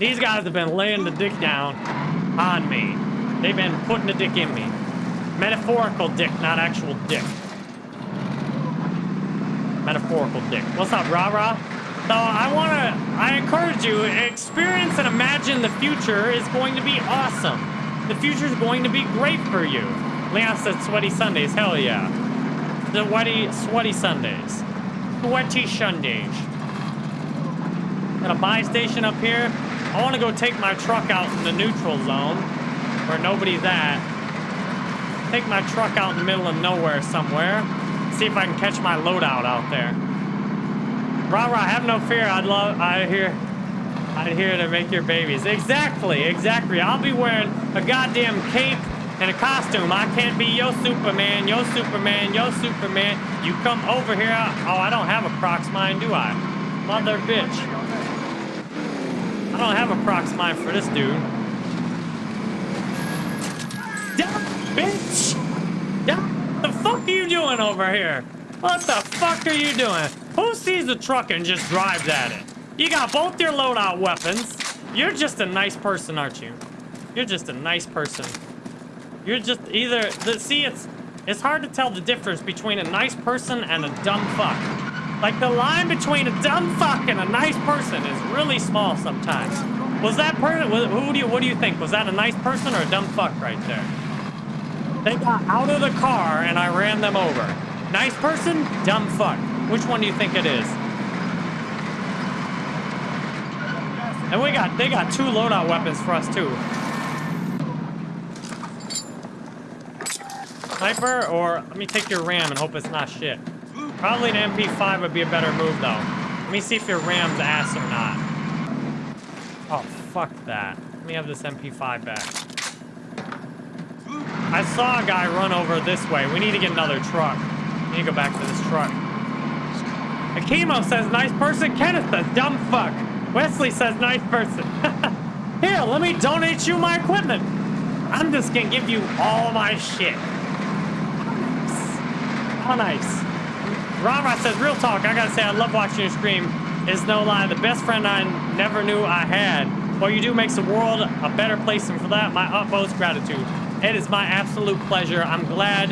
These guys have been laying the dick down on me. They've been putting the dick in me. Metaphorical dick, not actual dick. Metaphorical dick. What's up, rah rah? So I want to, I encourage you, experience and imagine the future is going to be awesome. The future is going to be great for you. Leon said sweaty Sundays. Hell yeah. The sweaty, sweaty Sundays. Sweaty Sundays. Got a buy station up here. I want to go take my truck out in the neutral zone where nobody's at. Take my truck out in the middle of nowhere somewhere. See if I can catch my loadout out there. Rah rah, have no fear. I'd love, I hear, I'd here to make your babies. Exactly, exactly. I'll be wearing a goddamn cape and a costume. I can't be your Superman, your Superman, your Superman. You come over here. Oh, I don't have a Prox mine, do I? Mother bitch. I don't have a Prox mine for this dude. Yeah, bitch! What the fuck are you doing over here? What the fuck are you doing? Who sees a truck and just drives at it? You got both your loadout weapons. You're just a nice person, aren't you? You're just a nice person. You're just either see it's it's hard to tell the difference between a nice person and a dumb fuck. Like the line between a dumb fuck and a nice person is really small sometimes. Was that person? Who do you? What do you think? Was that a nice person or a dumb fuck right there? They got out of the car and I ran them over. Nice person, dumb fuck. Which one do you think it is? And we got they got two loadout weapons for us too. Sniper or let me take your ram and hope it's not shit. Probably an MP5 would be a better move though. Let me see if your ram's ass or not. Oh fuck that. Let me have this MP5 back. I saw a guy run over this way. We need to get another truck. We need to go back to this truck. Akimo says nice person. Kenneth says dumb fuck. Wesley says nice person. Here, let me donate you my equipment. I'm just gonna give you all my shit. How nice. Rara says, real talk, I gotta say, I love watching you scream. It's no lie, the best friend I never knew I had. What you do makes the world a better place, and for that, my utmost gratitude. It is my absolute pleasure. I'm glad.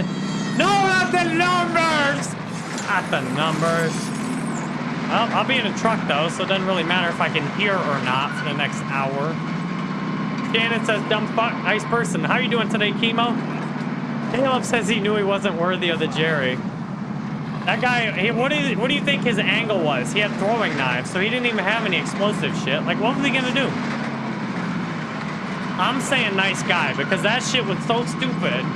No, not the numbers! Not the numbers. Well, I'll be in a truck, though, so it doesn't really matter if I can hear or not for the next hour. Shannon says, dumb fuck, nice person. How you doing today, Chemo? Caleb says he knew he wasn't worthy of the Jerry. That guy, he, what, is, what do you think his angle was? He had throwing knives, so he didn't even have any explosive shit. Like, what was he gonna do? I'm saying nice guy, because that shit was so stupid.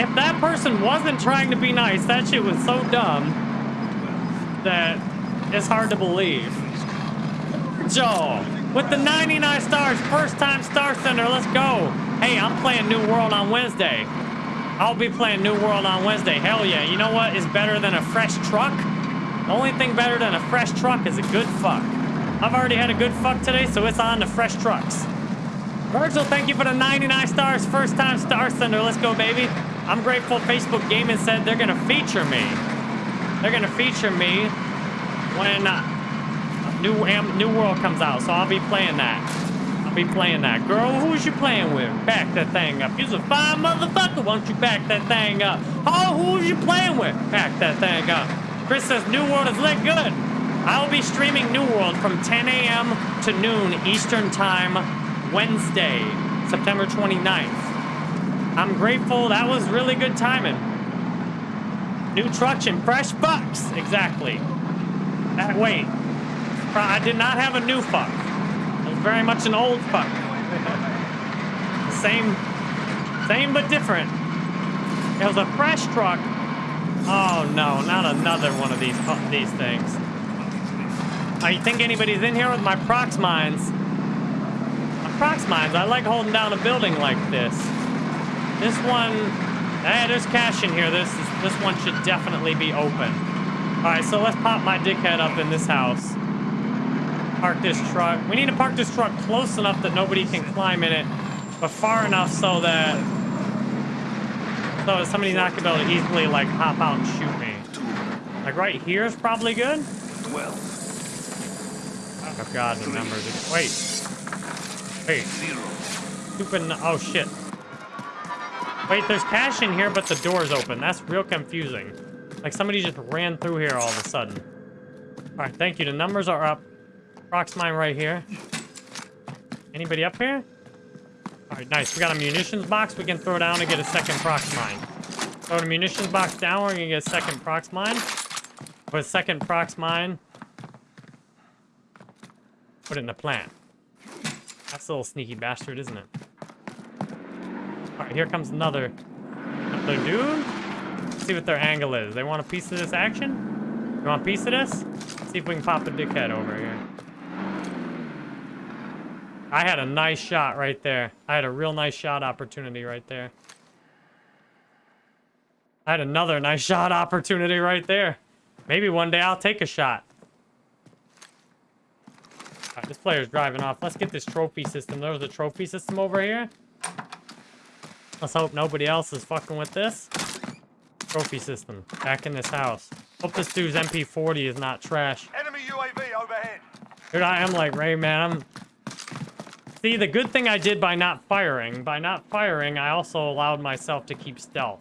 If that person wasn't trying to be nice, that shit was so dumb that it's hard to believe. Joe, with the 99 stars, first time Star Center, let's go. Hey, I'm playing New World on Wednesday. I'll be playing New World on Wednesday. Hell yeah. You know what is better than a fresh truck? The only thing better than a fresh truck is a good fuck. I've already had a good fuck today, so it's on to fresh trucks. Virgil, thank you for the 99 stars. First time Star Center. Let's go, baby. I'm grateful Facebook Gaming said they're going to feature me. They're going to feature me when New, New World comes out, so I'll be playing that. I'll be playing that. Girl, who's you playing with? Back that thing up. You's a fine motherfucker. Why don't you back that thing up? Oh, who's you playing with? Back that thing up. Chris says New World is lit good. I'll be streaming New World from 10 a.m. to noon Eastern Time, Wednesday, September 29th. I'm grateful. That was really good timing. New trucks and fresh bucks. Exactly. Uh, wait. I did not have a new fuck I was very much an old fuck. same, same but different. It was a fresh truck. Oh no, not another one of these these things. I think anybody's in here with my prox mines? My prox mines, I like holding down a building like this. This one, hey, there's cash in here. This is, this one should definitely be open. All right, so let's pop my dickhead up in this house park this truck. We need to park this truck close enough that nobody can climb in it, but far enough so that so somebody's not gonna be able to easily like hop out and shoot me. Like right here is probably good. Well. Oh god, the numbers. Wait. Wait. Zero. Stupid. Oh shit. Wait, there's cash in here, but the door's open. That's real confusing. Like somebody just ran through here all of a sudden. All right, thank you. The numbers are up. Prox mine right here. Anybody up here? All right, nice. We got a munitions box we can throw down and get a second prox mine. Throw the munitions box down, we're gonna get a second prox mine. Put a second prox mine. Put it in the plant. That's a little sneaky bastard, isn't it? All right, here comes another, another dude. See what their angle is. They want a piece of this action? You want a piece of this? Let's see if we can pop a dickhead over here. I had a nice shot right there. I had a real nice shot opportunity right there. I had another nice shot opportunity right there. Maybe one day I'll take a shot. Right, this player's driving off. Let's get this trophy system. There's a trophy system over here. Let's hope nobody else is fucking with this. Trophy system. Back in this house. Hope this dude's MP40 is not trash. Enemy UAV overhead. Dude, I am like Ray, man. I'm... See, the good thing I did by not firing, by not firing, I also allowed myself to keep stealth.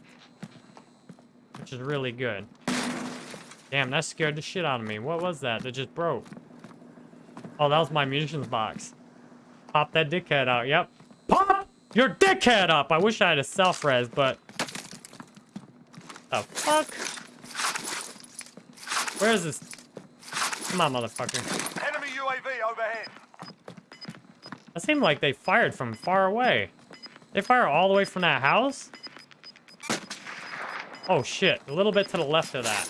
Which is really good. Damn, that scared the shit out of me. What was that? That just broke. Oh, that was my munitions box. Pop that dickhead out. Yep. Pop your dickhead up! I wish I had a self-res, but... The fuck? Where is this? Come on, motherfucker. Enemy UAV overhead. That seemed like they fired from far away. They fire all the way from that house? Oh shit, a little bit to the left of that.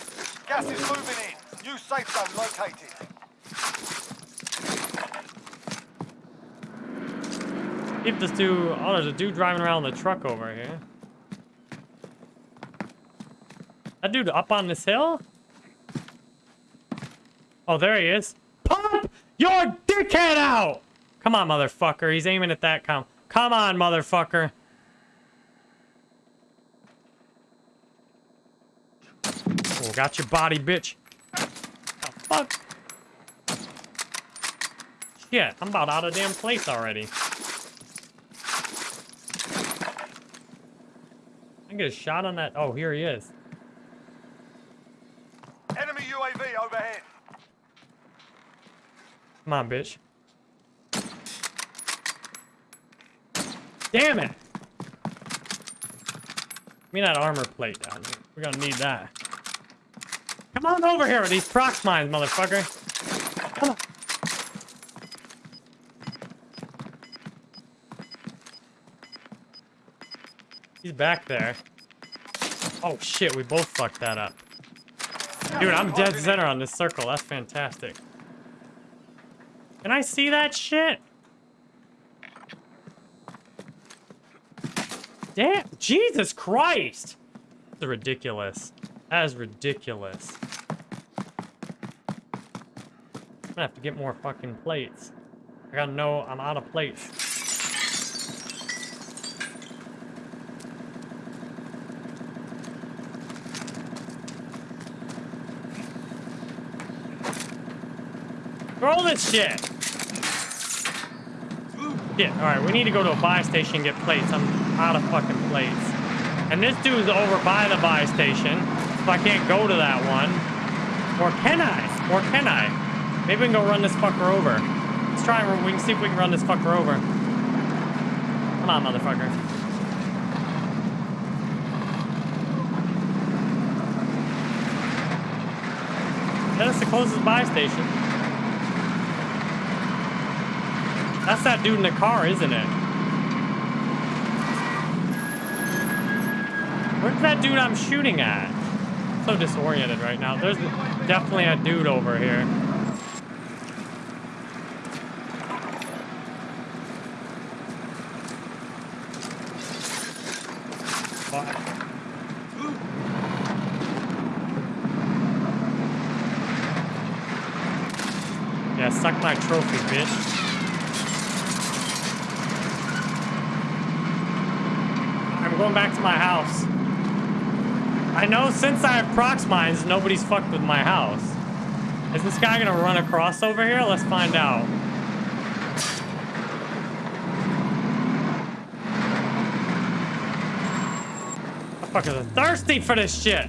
Gas is moving in. New safe zone located. Keep this dude. Oh, there's a dude driving around the truck over here. That dude up on this hill? Oh, there he is. Pump your dickhead out! Come on, motherfucker. He's aiming at that com. Come on, motherfucker. Oh, got your body, bitch. The fuck? Shit, I'm about out of damn place already. I get a shot on that. Oh, here he is. Enemy UAV overhead. Come on, bitch. Damn it! Give me that armor plate down here. We're gonna need that. Come on over here with these prox mines, motherfucker. Come on. He's back there. Oh shit, we both fucked that up. Dude, I'm dead center on this circle. That's fantastic. Can I see that shit? Damn, Jesus Christ! That's ridiculous. That is ridiculous. I'm gonna have to get more fucking plates. I gotta know I'm out of plates. Throw this shit! Yeah, alright, we need to go to a buy station and get plates. I'm out of fucking plates. And this dude's over by the buy station, so I can't go to that one. Or can I? Or can I? Maybe we can go run this fucker over. Let's try and we can see if we can run this fucker over. Come on, motherfucker. That's the closest buy station. That's that dude in the car, isn't it? Where's that dude I'm shooting at? so disoriented right now. There's definitely a dude over here. Yeah, suck my trophy, bitch. I'm going back to my house. I know since I have prox mines, nobody's fucked with my house. Is this guy gonna run across over here? Let's find out. Motherfuckers are thirsty for this shit.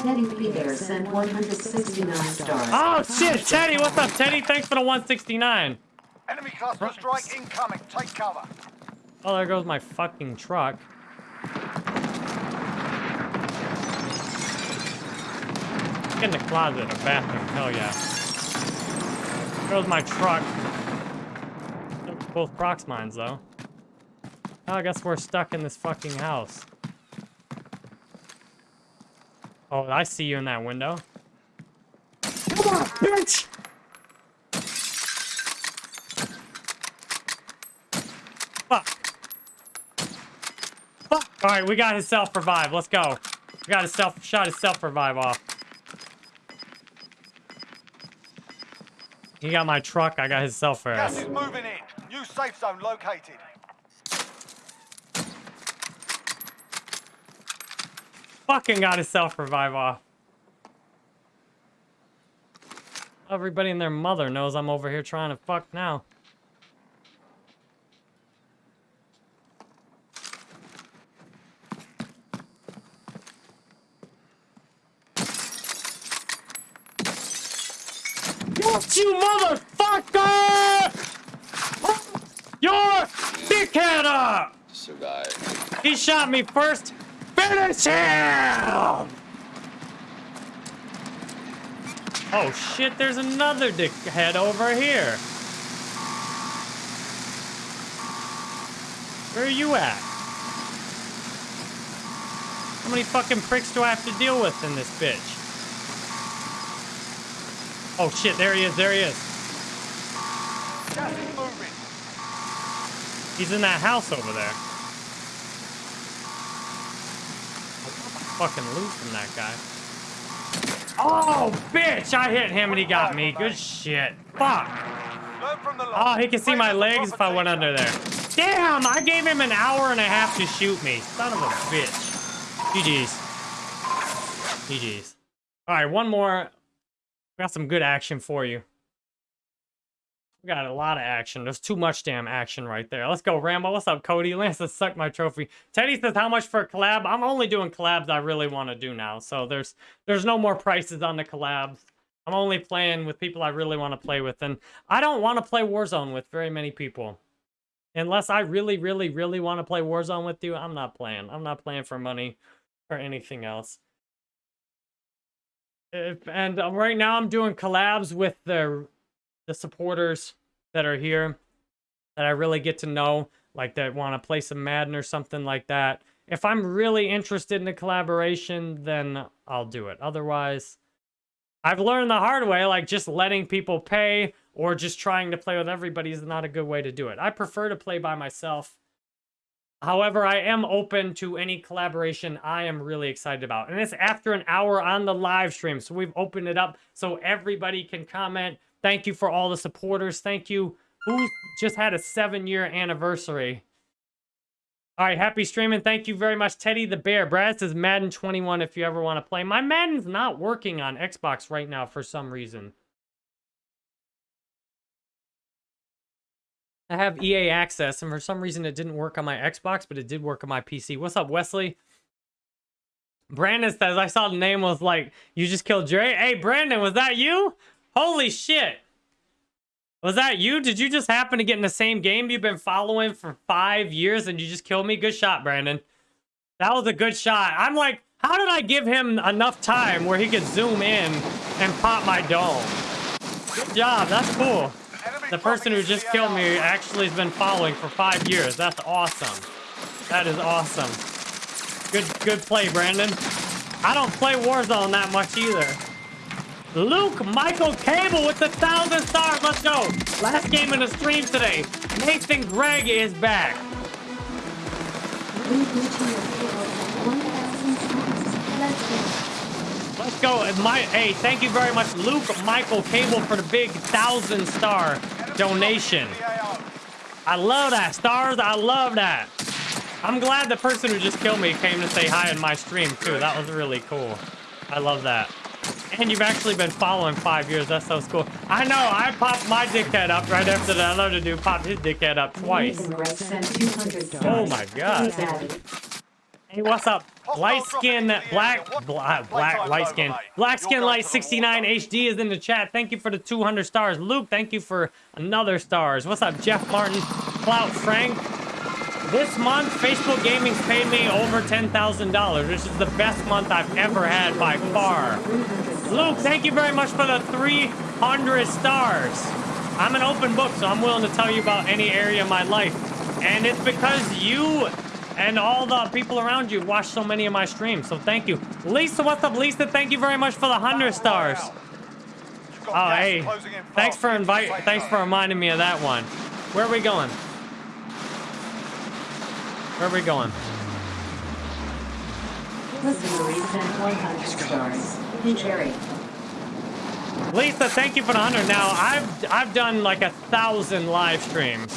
Teddy Peter sent 169 stars. Oh shit, Teddy, what's up, Teddy? Thanks for the 169. Enemy cluster strike incoming. Take cover. Oh, there goes my fucking truck. In the closet or bathroom, hell yeah. There goes my truck. Both prox mines, though. Oh, I guess we're stuck in this fucking house. Oh, I see you in that window. Come on, bitch! Fuck. Fuck. All right, we got his self-revive. Let's go. We got his self shot his self-revive off. He got my truck. I got his cell first. Gas is moving in. New safe zone located. Fucking got his self revive off. Everybody and their mother knows I'm over here trying to fuck now. Survive. He shot me first. Finish him! Oh shit, there's another dickhead over here. Where are you at? How many fucking pricks do I have to deal with in this bitch? Oh shit, there he is, there he is. Gas is moving. He's in that house over there. Fucking loot from that guy. Oh, bitch! I hit him and he got me. Good shit. Fuck. Learn from the Oh, he can see my legs if I went under there. Damn! I gave him an hour and a half to shoot me. Son of a bitch. GG's. GG's. Alright, one more. We got some good action for you. We got a lot of action. There's too much damn action right there. Let's go, Rambo. What's up, Cody? Lance has sucked my trophy. Teddy says, how much for a collab? I'm only doing collabs I really want to do now. So there's there's no more prices on the collabs. I'm only playing with people I really want to play with. And I don't want to play Warzone with very many people. Unless I really, really, really want to play Warzone with you, I'm not playing. I'm not playing for money or anything else. If, and um, right now I'm doing collabs with the the supporters that are here that I really get to know, like that want to play some Madden or something like that. If I'm really interested in a collaboration, then I'll do it. Otherwise, I've learned the hard way, like just letting people pay or just trying to play with everybody is not a good way to do it. I prefer to play by myself. However, I am open to any collaboration I am really excited about. And it's after an hour on the live stream. So we've opened it up so everybody can comment. Thank you for all the supporters. Thank you. Who just had a seven year anniversary? All right, happy streaming. Thank you very much, Teddy the Bear. Brad says Madden 21 if you ever want to play. My Madden's not working on Xbox right now for some reason. I have EA access, and for some reason it didn't work on my Xbox, but it did work on my PC. What's up, Wesley? Brandon says, I saw the name was like, you just killed Jerry. Hey, Brandon, was that you? Holy shit. Was that you? Did you just happen to get in the same game you've been following for five years and you just killed me? Good shot, Brandon. That was a good shot. I'm like, how did I give him enough time where he could zoom in and pop my dome? Good job. That's cool. The person who just killed me actually has been following for five years. That's awesome. That is awesome. Good, good play, Brandon. I don't play Warzone that much either. Luke Michael Cable with the thousand stars. Let's go. Last game in the stream today. Nathan Gregg is back. Reach your hero at 1,000 stars. Let's go. My, hey, thank you very much, Luke Michael Cable, for the big thousand star donation. I love that. Stars, I love that. I'm glad the person who just killed me came to say hi in my stream, too. That was really cool. I love that. And you've actually been following five years. That's so cool. I know. I popped my dickhead up right after that other dude popped his dickhead up twice. Nathan Red sent 200 stars. Oh my god. Hey, what's up? Light skin, black, black, uh, black, light skin, black skin, light 69 HD is in the chat. Thank you for the 200 stars. Luke, thank you for another stars. What's up, Jeff Martin, Clout Frank? This month, Facebook Gaming's paid me over $10,000, which is the best month I've ever had by far. Luke, thank you very much for the 300 stars. I'm an open book, so I'm willing to tell you about any area of my life. And it's because you and all the people around you watch so many of my streams, so thank you. Lisa, what's up, Lisa? Thank you very much for the 100 stars. Oh, hey. Thanks for invite. Thanks for reminding me of that one. Where are we going? Where are we going? Listener Marie sent 100 stars. Lisa, thank you for the hundred. Now I've I've done like a thousand live streams.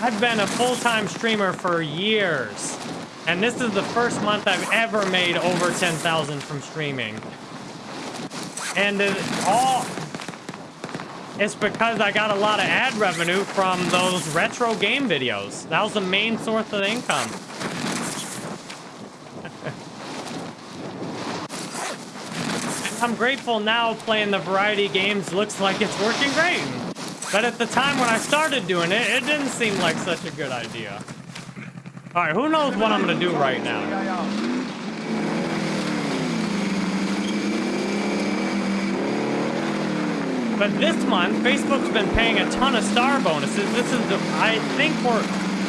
I've been a full-time streamer for years, and this is the first month I've ever made over ten thousand from streaming. And it all it's because I got a lot of ad revenue from those retro game videos. That was the main source of income. I'm grateful now playing the variety games looks like it's working great. But at the time when I started doing it, it didn't seem like such a good idea. All right, who knows what I'm gonna do right now? But this month, Facebook's been paying a ton of star bonuses. This is, the, I think we're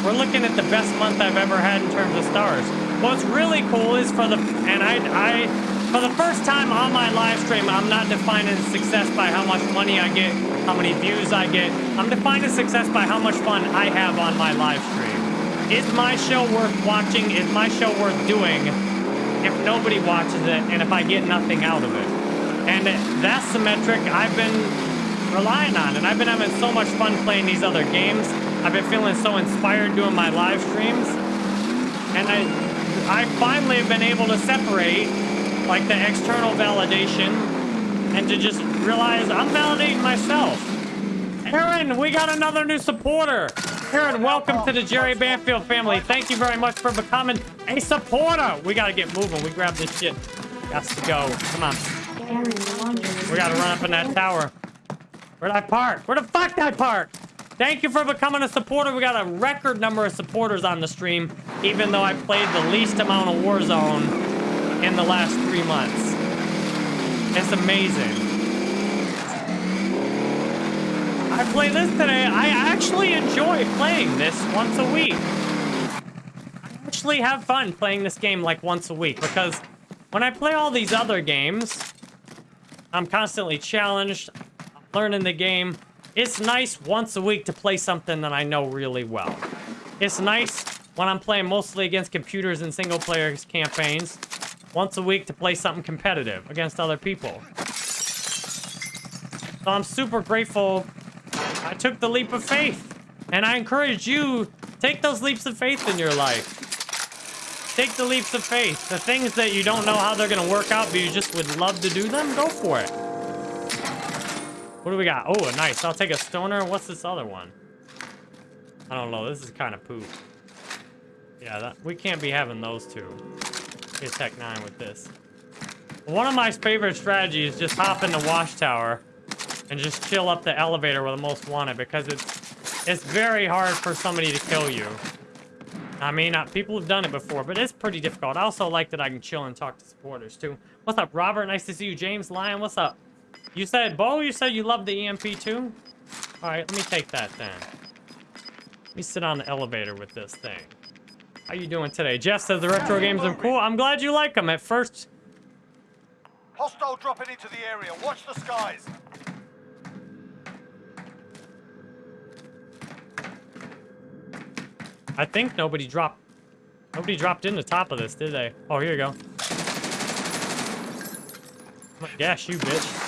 we're looking at the best month I've ever had in terms of stars. What's really cool is for the, and I, I, for the first time on my live stream, I'm not defining success by how much money I get, how many views I get. I'm defining success by how much fun I have on my live stream. Is my show worth watching? Is my show worth doing if nobody watches it and if I get nothing out of it? And that's the metric I've been relying on. And I've been having so much fun playing these other games. I've been feeling so inspired doing my live streams. And I, I finally have been able to separate like the external validation and to just realize I'm validating myself. Aaron, we got another new supporter. Aaron, welcome to the Jerry Banfield family. Thank you very much for becoming a supporter. We got to get moving. We grab this shit. Got to go. Come on. We gotta run up in that tower. Where'd I park? Where the fuck did I park? Thank you for becoming a supporter. We got a record number of supporters on the stream, even though I played the least amount of Warzone in the last three months. It's amazing. I play this today. I actually enjoy playing this once a week. I actually have fun playing this game like once a week because when I play all these other games, I'm constantly challenged, learning the game. It's nice once a week to play something that I know really well. It's nice when I'm playing mostly against computers and single player campaigns, once a week to play something competitive against other people. So I'm super grateful I took the leap of faith. And I encourage you, take those leaps of faith in your life. Take the leaps of faith. The things that you don't know how they're going to work out, but you just would love to do them, go for it. What do we got? Oh, nice. I'll take a stoner. What's this other one? I don't know. This is kind of poop. Yeah, that, we can't be having those two. Get Tech 9 with this. One of my favorite strategies is just hop in the wash tower and just chill up the elevator with the most wanted because it's it's very hard for somebody to kill you. I mean, uh, people have done it before, but it's pretty difficult. I also like that I can chill and talk to supporters, too. What's up, Robert? Nice to see you. James Lyon, what's up? You said, Bo, you said you love the EMP, too? All right, let me take that, then. Let me sit on the elevator with this thing. How you doing today? Jeff says the retro games are cool. I'm glad you like them. At first, Hostile dropping into the area. Watch the skies. I think nobody dropped... Nobody dropped in the top of this, did they? Oh, here you go. Yes, you bitch.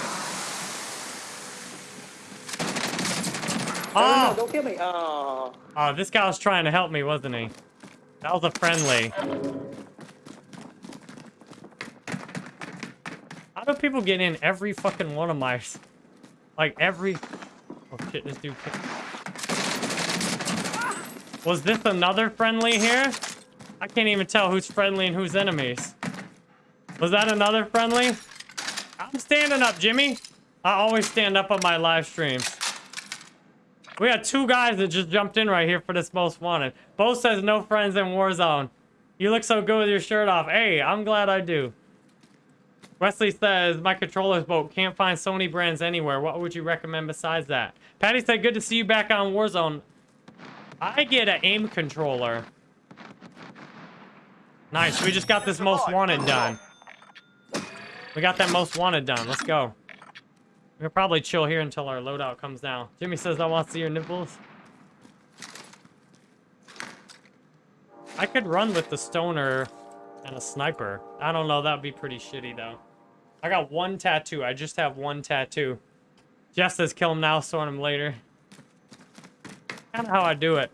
No, no, Oh! don't kill me. Oh. Oh, this guy was trying to help me, wasn't he? That was a friendly. How do people get in every fucking one of my... Like, every... Oh, shit, this dude... Was this another friendly here? I can't even tell who's friendly and who's enemies. Was that another friendly? I'm standing up, Jimmy. I always stand up on my live streams. We got two guys that just jumped in right here for this most wanted. Bo says no friends in Warzone. You look so good with your shirt off. Hey, I'm glad I do. Wesley says, my controller's broke. Can't find Sony brands anywhere. What would you recommend besides that? Patty said, good to see you back on Warzone. I get an aim controller. Nice. We just got this most wanted done. We got that most wanted done. Let's go. We'll probably chill here until our loadout comes down. Jimmy says, I want to see your nipples. I could run with the stoner and a sniper. I don't know. That'd be pretty shitty, though. I got one tattoo. I just have one tattoo. Jeff says, kill him now, sort him later. Kind of how I do it.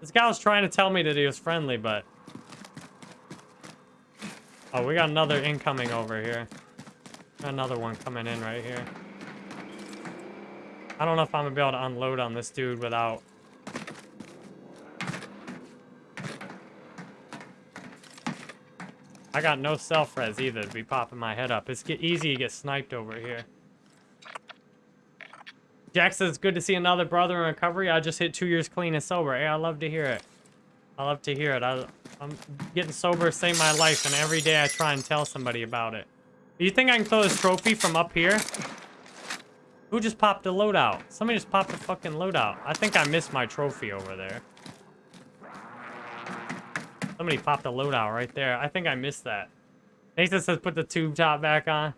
This guy was trying to tell me that he was friendly, but... Oh, we got another incoming over here. Another one coming in right here. I don't know if I'm gonna be able to unload on this dude without. I got no self-res either to be popping my head up. It's easy to get sniped over here. Jack says, good to see another brother in recovery. I just hit two years clean and sober. Hey, I love to hear it. I love to hear it. I, I'm getting sober, saved my life, and every day I try and tell somebody about it. Do you think I can throw this trophy from up here? Who just popped a loadout? Somebody just popped a fucking loadout. I think I missed my trophy over there. Somebody popped a loadout right there. I think I missed that. Nathan says put the tube top back on.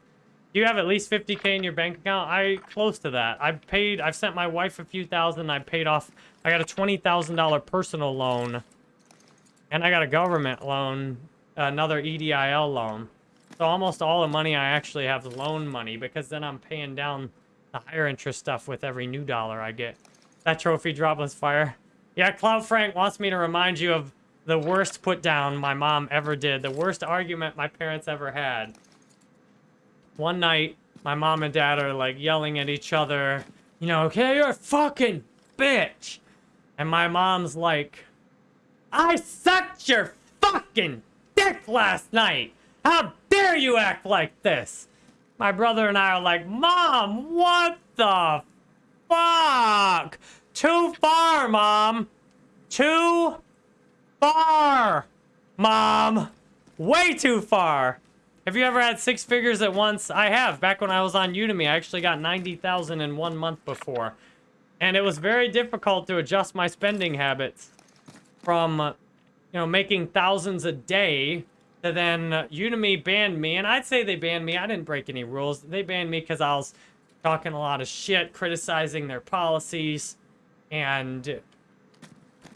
Do you have at least 50k in your bank account? I close to that. I've paid, I've sent my wife a few thousand. I paid off, I got a $20,000 personal loan. And I got a government loan, another EIDL loan. So almost all the money I actually have is loan money because then I'm paying down the higher interest stuff with every new dollar I get. That trophy dropless fire. Yeah, Cloud Frank wants me to remind you of the worst put down my mom ever did. The worst argument my parents ever had. One night, my mom and dad are like yelling at each other. You know, okay, you're a fucking bitch. And my mom's like, I sucked your fucking dick last night. How dare you act like this? My brother and I are like, Mom, what the fuck? Too far, Mom. Too far, Mom. Way too far. Have you ever had six figures at once? I have. Back when I was on Udemy, I actually got 90,000 in one month before. And it was very difficult to adjust my spending habits from, you know, making thousands a day to then uh, Udemy banned me. And I'd say they banned me. I didn't break any rules. They banned me because I was talking a lot of shit, criticizing their policies, and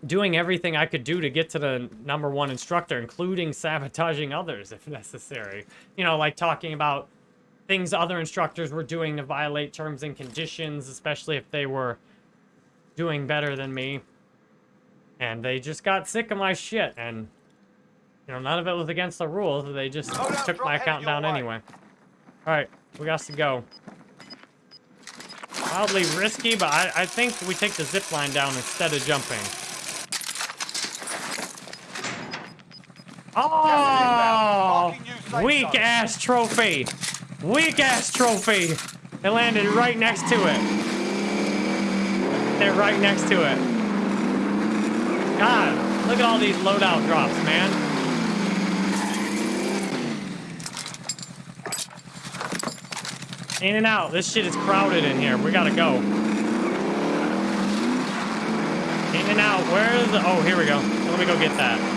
doing everything I could do to get to the number one instructor, including sabotaging others if necessary. You know, like talking about things other instructors were doing to violate terms and conditions, especially if they were doing better than me. And they just got sick of my shit, and, you know, none of it was against the rules. They just Hold up, took my account down way. anyway. Alright, we got to go. Wildly risky, but I, I think we take the zip line down instead of jumping. Oh! Weak ass trophy! Weak ass trophy! It landed right next to it. They're right next to it. God, look at all these loadout drops, man. In and out. This shit is crowded in here. We gotta go. In and out. Where is the... Oh, here we go. Let me go get that.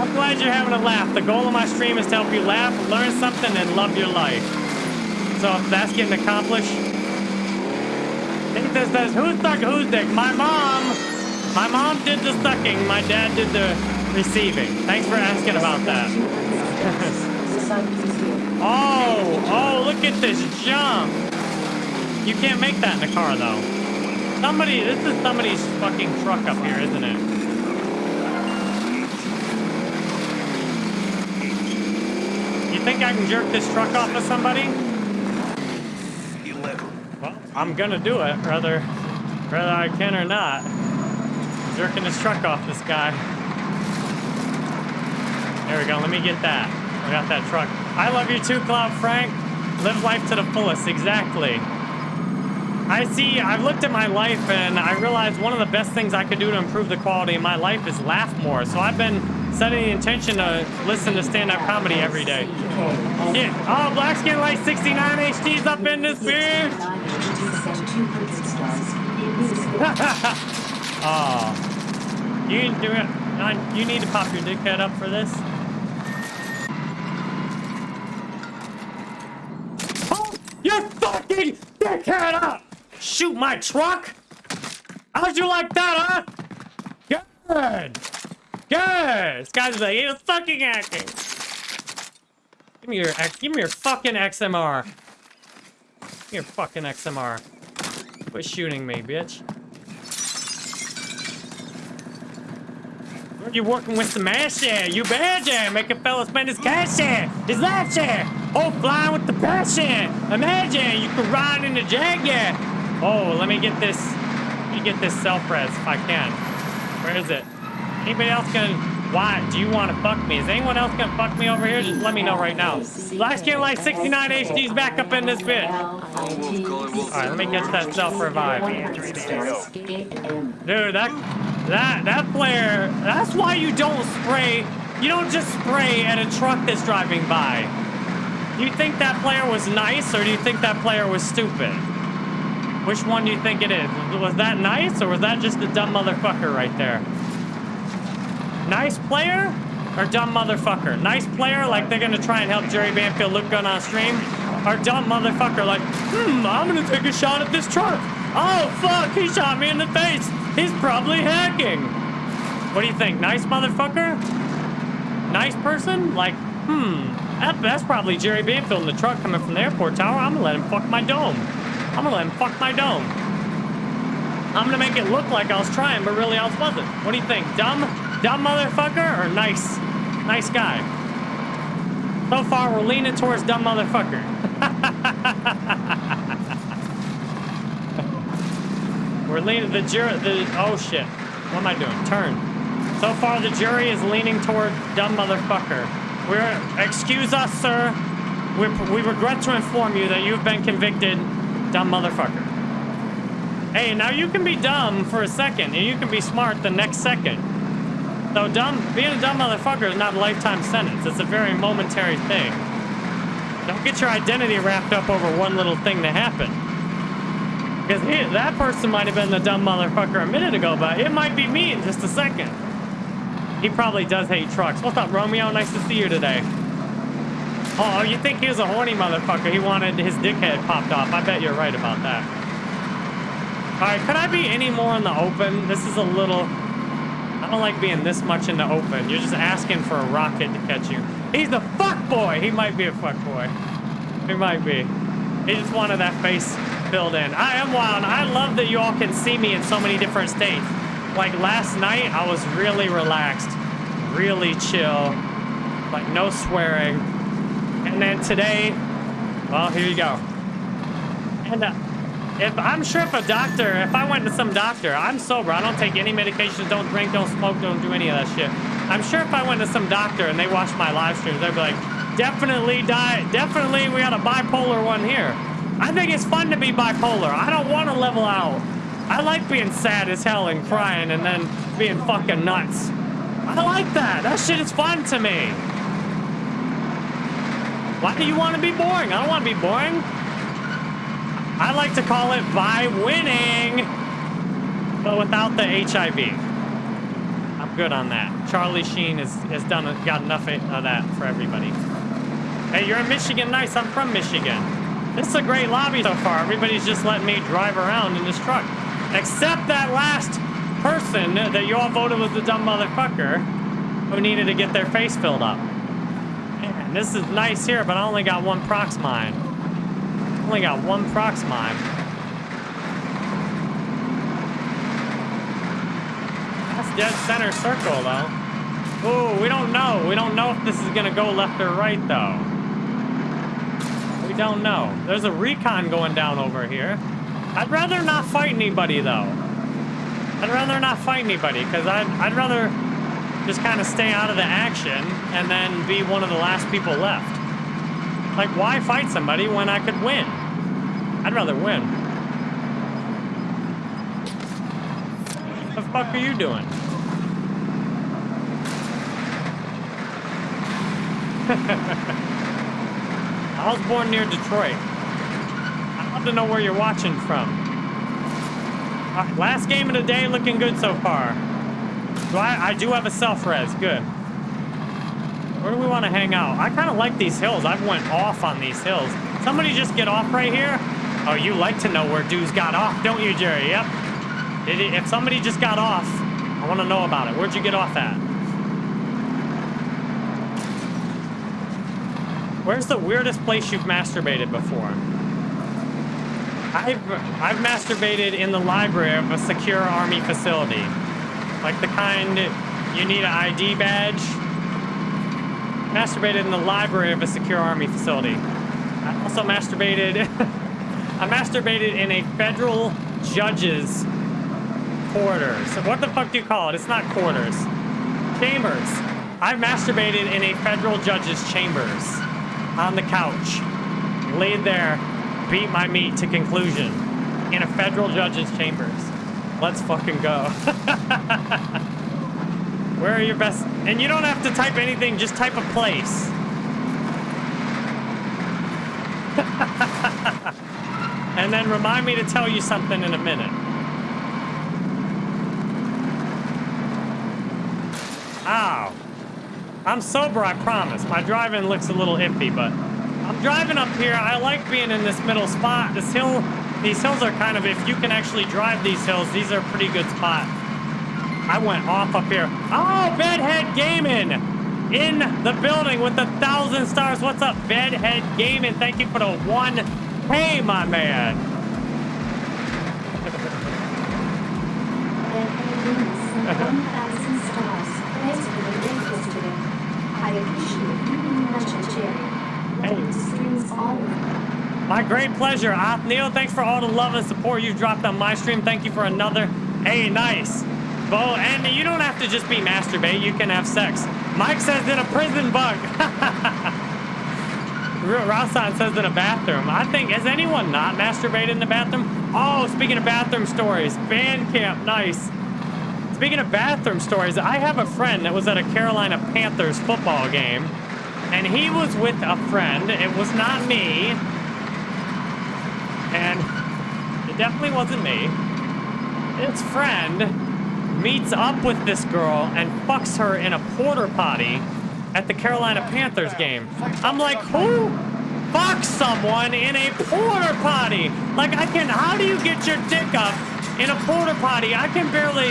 I'm glad you're having a laugh. The goal of my stream is to help you laugh, learn something, and love your life. So if that's getting accomplished... Nathan says, who's stuck who's dick? My mom! My mom did the sucking. My dad did the receiving. Thanks for asking about that. The sun is here. Oh, oh, look at this jump. You can't make that in a car, though. Somebody, this is somebody's fucking truck up here, isn't it? Think I can jerk this truck off of somebody? 11. Well, I'm gonna do it, whether, whether I can or not. Jerking this truck off this guy. There we go, let me get that. I got that truck. I love you too, Cloud Frank. Live life to the fullest, exactly. I see, I've looked at my life and I realized one of the best things I could do to improve the quality of my life is laugh more. So I've been setting the intention to listen to stand-up comedy every day. Yeah. Oh, Black Skin Light 69 HD's up in this. 200 Oh. You it. You need to pop your dickhead up for this. Oh, your fucking dickhead up! Shoot my truck? How'd you like that, huh? Good. This guy's like, he was fucking acting. Give me your, give me your fucking XMR. Give me your fucking XMR. Quit shooting me, bitch. are You working with the ass yeah, you bad yeah, make a fella spend his cash yeah, his life yeah. Oh, flying with the passion. Imagine you could ride in the Jag yeah. Oh, let me get this. Let me get this self res if I can. Where is it? Anybody else gonna? Why do you want to fuck me? Is anyone else gonna fuck me over here? Just let me know right now. Last Game Life 69 HD's back up in this bitch. All right, let me get that self revive. Dude, that that that player. That's why you don't spray. You don't just spray at a truck that's driving by. Do you think that player was nice, or do you think that player was stupid? Which one do you think it is? Was that nice, or was that just a dumb motherfucker right there? Nice player or dumb motherfucker? Nice player, like they're gonna try and help Jerry Banfield look good on stream? Or dumb motherfucker, like, hmm, I'm gonna take a shot at this truck. Oh, fuck, he shot me in the face. He's probably hacking. What do you think? Nice motherfucker? Nice person? Like, hmm, that, that's probably Jerry Banfield in the truck coming from the airport tower. I'm gonna let him fuck my dome. I'm gonna let him fuck my dome. I'm gonna make it look like I was trying, but really I wasn't. What do you think? Dumb, dumb motherfucker or nice, nice guy? So far, we're leaning towards dumb motherfucker. we're leaning the jury. The oh shit, what am I doing? Turn. So far, the jury is leaning toward dumb motherfucker. We're excuse us, sir. We, we regret to inform you that you've been convicted, dumb motherfucker. Hey, now you can be dumb for a second, and you can be smart the next second. So dumb, being a dumb motherfucker is not a lifetime sentence. It's a very momentary thing. Don't get your identity wrapped up over one little thing that happened. Because he, that person might have been the dumb motherfucker a minute ago, but it might be me in just a second. He probably does hate trucks. What's up, Romeo? Nice to see you today. Oh, you think he was a horny motherfucker? He wanted his dickhead popped off. I bet you're right about that. All right, could I be any more in the open? This is a little... I don't like being this much in the open. You're just asking for a rocket to catch you. He's the fuck boy. He might be a fuck boy. He might be. He just wanted that face filled in. I am wild. I love that you all can see me in so many different states. Like last night, I was really relaxed, really chill, like no swearing. And then today, well, here you go. And uh, if I'm sure if a doctor, if I went to some doctor, I'm sober. I don't take any medications, don't drink, don't smoke, don't do any of that shit. I'm sure if I went to some doctor and they watched my live streams, they'd be like, definitely die, definitely we got a bipolar one here. I think it's fun to be bipolar. I don't want to level out. I like being sad as hell and crying and then being fucking nuts. I like that. That shit is fun to me. Why do you want to be boring? I don't want to be boring. I like to call it by winning, but without the HIV. I'm good on that. Charlie Sheen has, has done got enough of that for everybody. Hey, you're in Michigan. Nice. I'm from Michigan. This is a great lobby so far. Everybody's just letting me drive around in this truck. Except that last person that you all voted was the dumb motherfucker who needed to get their face filled up. Man, this is nice here, but I only got one prox mine. Only got one prox mine. That's dead center circle, though. Ooh, we don't know. We don't know if this is gonna go left or right, though. We don't know. There's a recon going down over here. I'd rather not fight anybody, though. I'd rather not fight anybody, because I'd, I'd rather just kind of stay out of the action and then be one of the last people left. Like, why fight somebody when I could win? I'd rather win. What the fuck are you doing? I was born near Detroit. I'd love to know where you're watching from. Right, last game of the day looking good so far. Do I, I do have a self-res, good. Where do we want to hang out? I kind of like these hills. I've went off on these hills. Somebody just get off right here. Oh, you like to know where dudes got off, don't you, Jerry? Yep. If somebody just got off, I want to know about it. Where'd you get off at? Where's the weirdest place you've masturbated before? I've, I've masturbated in the library of a secure army facility. Like the kind you need an ID badge. Masturbated in the library of a secure army facility. I also masturbated I masturbated in a federal judge's quarters. What the fuck do you call it? It's not quarters. Chambers. I masturbated in a federal judge's chambers. On the couch. Laid there. Beat my meat to conclusion. In a federal judge's chambers. Let's fucking go. Where are your best... And you don't have to type anything, just type a place. and then remind me to tell you something in a minute. Ow. I'm sober, I promise. My driving looks a little iffy, but I'm driving up here. I like being in this middle spot. This hill, these hills are kind of, if you can actually drive these hills, these are pretty good spot. I went off up here. Oh, Bedhead Gaming in the building with a thousand stars. What's up, Bedhead Gaming? Thank you for the one. Hey, my man. Bedhead Gaming sent 1,000 stars. Thanks for the link yesterday. I appreciate you very much, Jerry. Love the streams all week. My great pleasure. Othniel, thanks for all the love and support you've dropped on my stream. Thank you for another. Hey, nice. Bo, and you don't have to just be masturbate. You can have sex. Mike says in a prison bunk. Rasan says in a bathroom. I think, has anyone not masturbated in the bathroom? Oh, speaking of bathroom stories, band camp, nice. Speaking of bathroom stories, I have a friend that was at a Carolina Panthers football game, and he was with a friend. It was not me, and it definitely wasn't me. His friend meets up with this girl and fucks her in a porter potty at the Carolina Panthers game. I'm like, who fucks someone in a porter potty? Like, I can, how do you get your dick up in a porter potty? I can barely,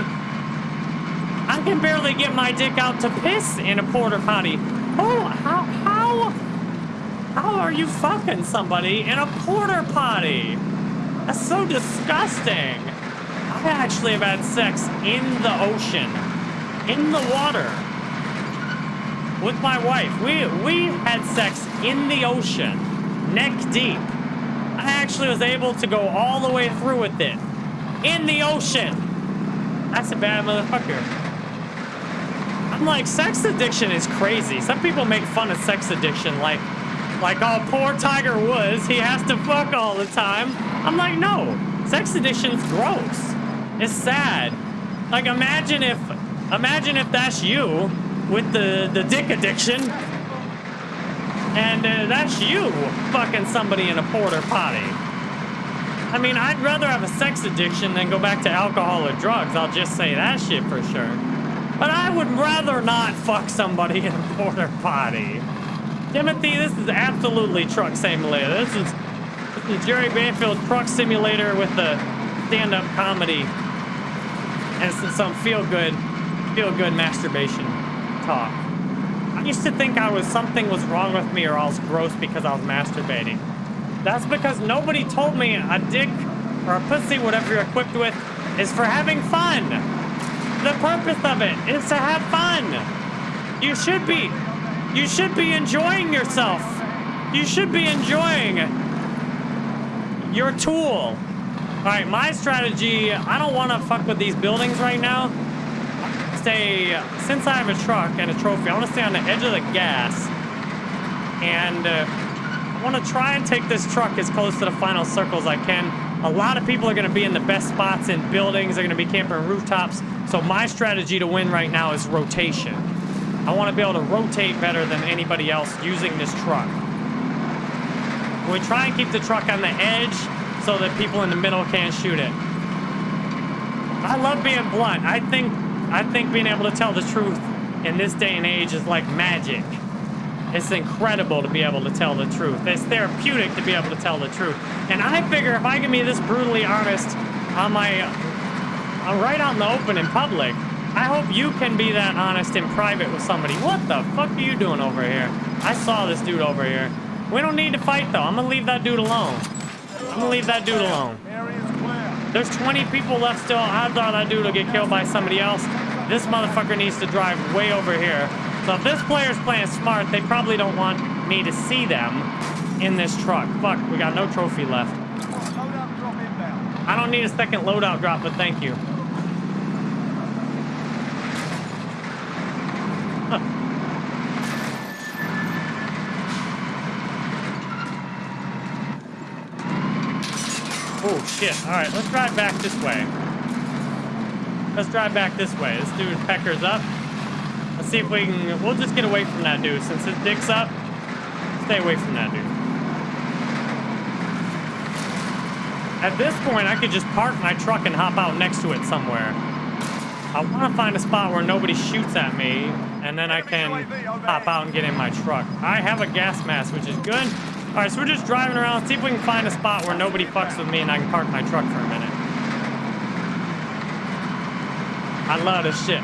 I can barely get my dick out to piss in a porter potty. Oh, how, how, how are you fucking somebody in a porter potty? That's so disgusting. I actually have had sex in the ocean, in the water, with my wife. We we had sex in the ocean, neck deep. I actually was able to go all the way through with it, in the ocean. That's a bad motherfucker. I'm like, sex addiction is crazy. Some people make fun of sex addiction, like, like, oh, poor Tiger Woods, he has to fuck all the time. I'm like, no, sex addiction's gross. It's sad. Like imagine if, imagine if that's you with the the dick addiction, and uh, that's you fucking somebody in a porter potty. I mean, I'd rather have a sex addiction than go back to alcohol or drugs. I'll just say that shit for sure. But I would rather not fuck somebody in a porter potty. Timothy, this is absolutely truck simulator. This is, this is Jerry Banfield truck simulator with the stand-up comedy and some feel-good, feel-good masturbation talk. I used to think I was something was wrong with me or I was gross because I was masturbating. That's because nobody told me a dick or a pussy, whatever you're equipped with, is for having fun. The purpose of it is to have fun. You should be, you should be enjoying yourself. You should be enjoying your tool. All right, my strategy, I don't want to fuck with these buildings right now. Stay, since I have a truck and a trophy, I want to stay on the edge of the gas. And uh, I want to try and take this truck as close to the final circle as I can. A lot of people are going to be in the best spots in buildings. They're going to be camping rooftops. So my strategy to win right now is rotation. I want to be able to rotate better than anybody else using this truck. We try and keep the truck on the edge so that people in the middle can't shoot it. I love being blunt. I think I think being able to tell the truth in this day and age is like magic. It's incredible to be able to tell the truth. It's therapeutic to be able to tell the truth. And I figure if I can be this brutally honest on my, I'm right out in the open in public, I hope you can be that honest in private with somebody. What the fuck are you doing over here? I saw this dude over here. We don't need to fight though. I'm gonna leave that dude alone. I'm gonna leave that dude alone. There's 20 people left still. Odds are that dude will get killed by somebody else. This motherfucker needs to drive way over here. So if this player's playing smart, they probably don't want me to see them in this truck. Fuck, we got no trophy left. I don't need a second loadout drop, but thank you. Huh. Shit. Alright, let's drive back this way. Let's drive back this way. This dude peckers up. Let's see if we can... We'll just get away from that dude. Since his dick's up, stay away from that dude. At this point, I could just park my truck and hop out next to it somewhere. I want to find a spot where nobody shoots at me, and then I can hop out and get in my truck. I have a gas mask, which is good. All right, so we're just driving around, see if we can find a spot where nobody fucks with me and I can park my truck for a minute. I love this shit.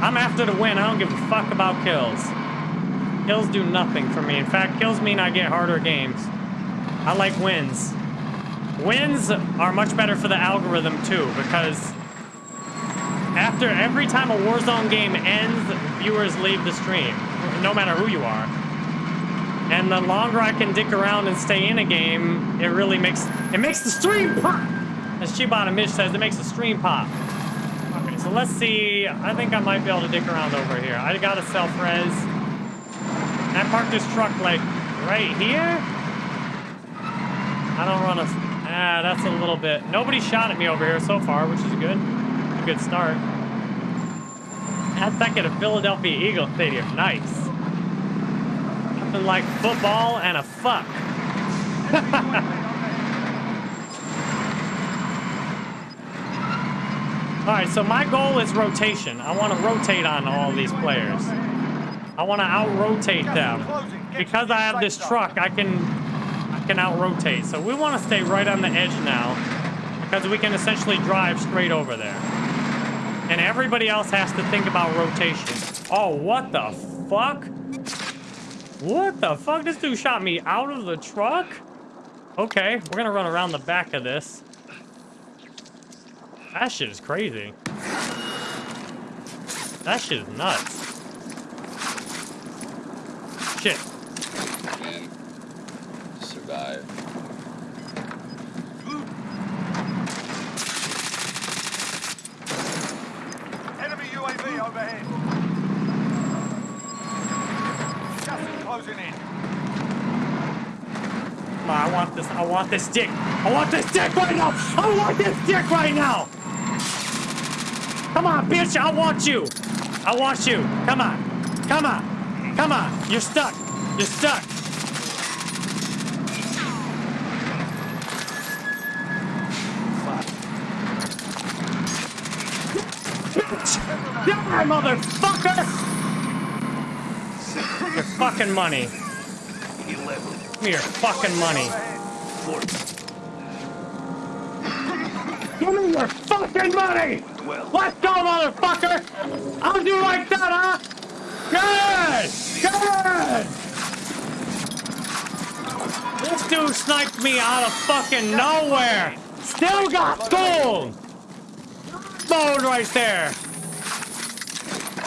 I'm after the win. I don't give a fuck about kills. Kills do nothing for me. In fact, kills mean I get harder games. I like wins. Wins are much better for the algorithm too, because after every time a Warzone game ends, viewers leave the stream, no matter who you are. And the longer I can dick around and stay in a game, it really makes it makes the stream pop. As Chibata Mitch says, it makes the stream pop. Okay, so let's see. I think I might be able to dick around over here. I got a self-res. I parked this truck like right here. I don't run a. Ah, that's a little bit. Nobody shot at me over here so far, which is good. A good start. That's second at Philadelphia Eagle Stadium. Nice. Like football and a fuck. All right, so my goal is rotation. I want to rotate on all these players. I want to out-rotate them. Because I have this truck, I can I can out-rotate. So we want to stay right on the edge now because we can essentially drive straight over there. And everybody else has to think about rotation. Oh, what the fuck? What the fuck? This dude shot me out of the truck? Okay, we're gonna run around the back of this. That shit is crazy. That shit is nuts. Shit. and survive. Enemy UAV overhead. Gas is closing in. Come on, I want this. I want this dick. I want this dick right now. I want this dick right now. Come on, bitch. I want you. I want you. Come on. Come on. Come on. You're stuck. You're stuck. Bitch. Die, motherfucker. Your fucking money. Give me your fucking money. Give me your fucking money! Let's go, motherfucker! How'd you like that, huh? Good! Good! This dude sniped me out of fucking nowhere! Still got gold! Mode right there!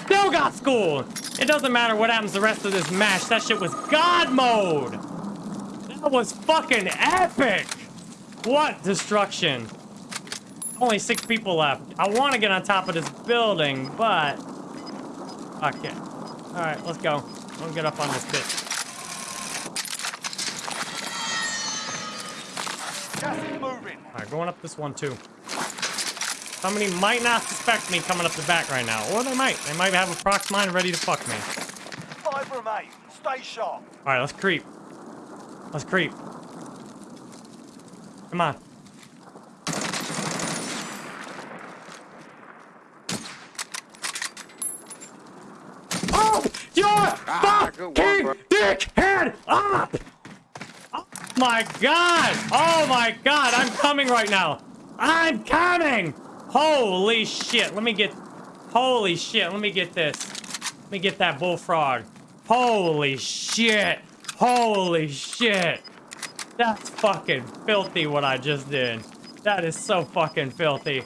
Still got school! It doesn't matter what happens the rest of this match, that shit was God mode! That was fucking epic! What destruction? Only six people left. I want to get on top of this building, but... Okay. Alright, let's go. Let's get up on this bitch. Gas is moving. Alright, going up this one too. Somebody might not suspect me coming up the back right now. Or they might. They might have a prox mine ready to fuck me. Five remain. Stay sharp. Alright, let's creep. Let's creep. Come on. Oh, your Ah, good fucking one, dick head up! Oh my god! Oh my god, I'm coming right now! I'm coming! Holy shit, let me get... Holy shit, let me get this. Let me get that bullfrog. Holy shit! Holy shit! That's fucking filthy what I just did. That is so fucking filthy.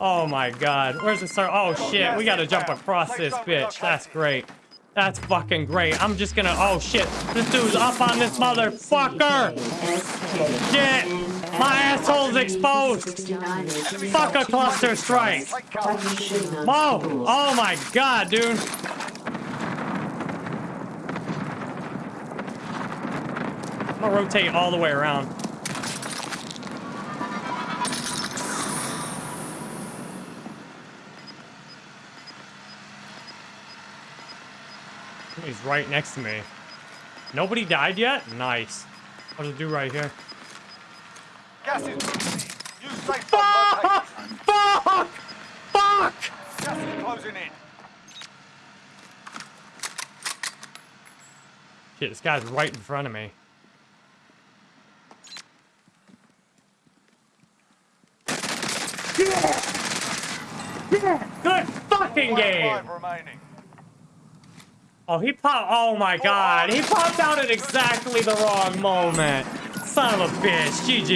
Oh my god. Where's the sir? Oh shit, we gotta jump across this bitch. That's great. That's fucking great. I'm just gonna. Oh shit. This dude's up on this motherfucker! Shit! My asshole's exposed. Fuck a cluster strike. Whoa! Oh my god, dude. I'm gonna rotate all the way around. He's right next to me. Nobody died yet? Nice. It do right here? Gas is moving in. New safe zone located. Fuck! Fuck! Fuck! Gas is closing in. Shit, this guy's right in front of me. Yeah! Yeah! Good fucking game! Oh, he popped. Oh my god. He popped out at exactly the wrong moment. Son of a bitch. GG.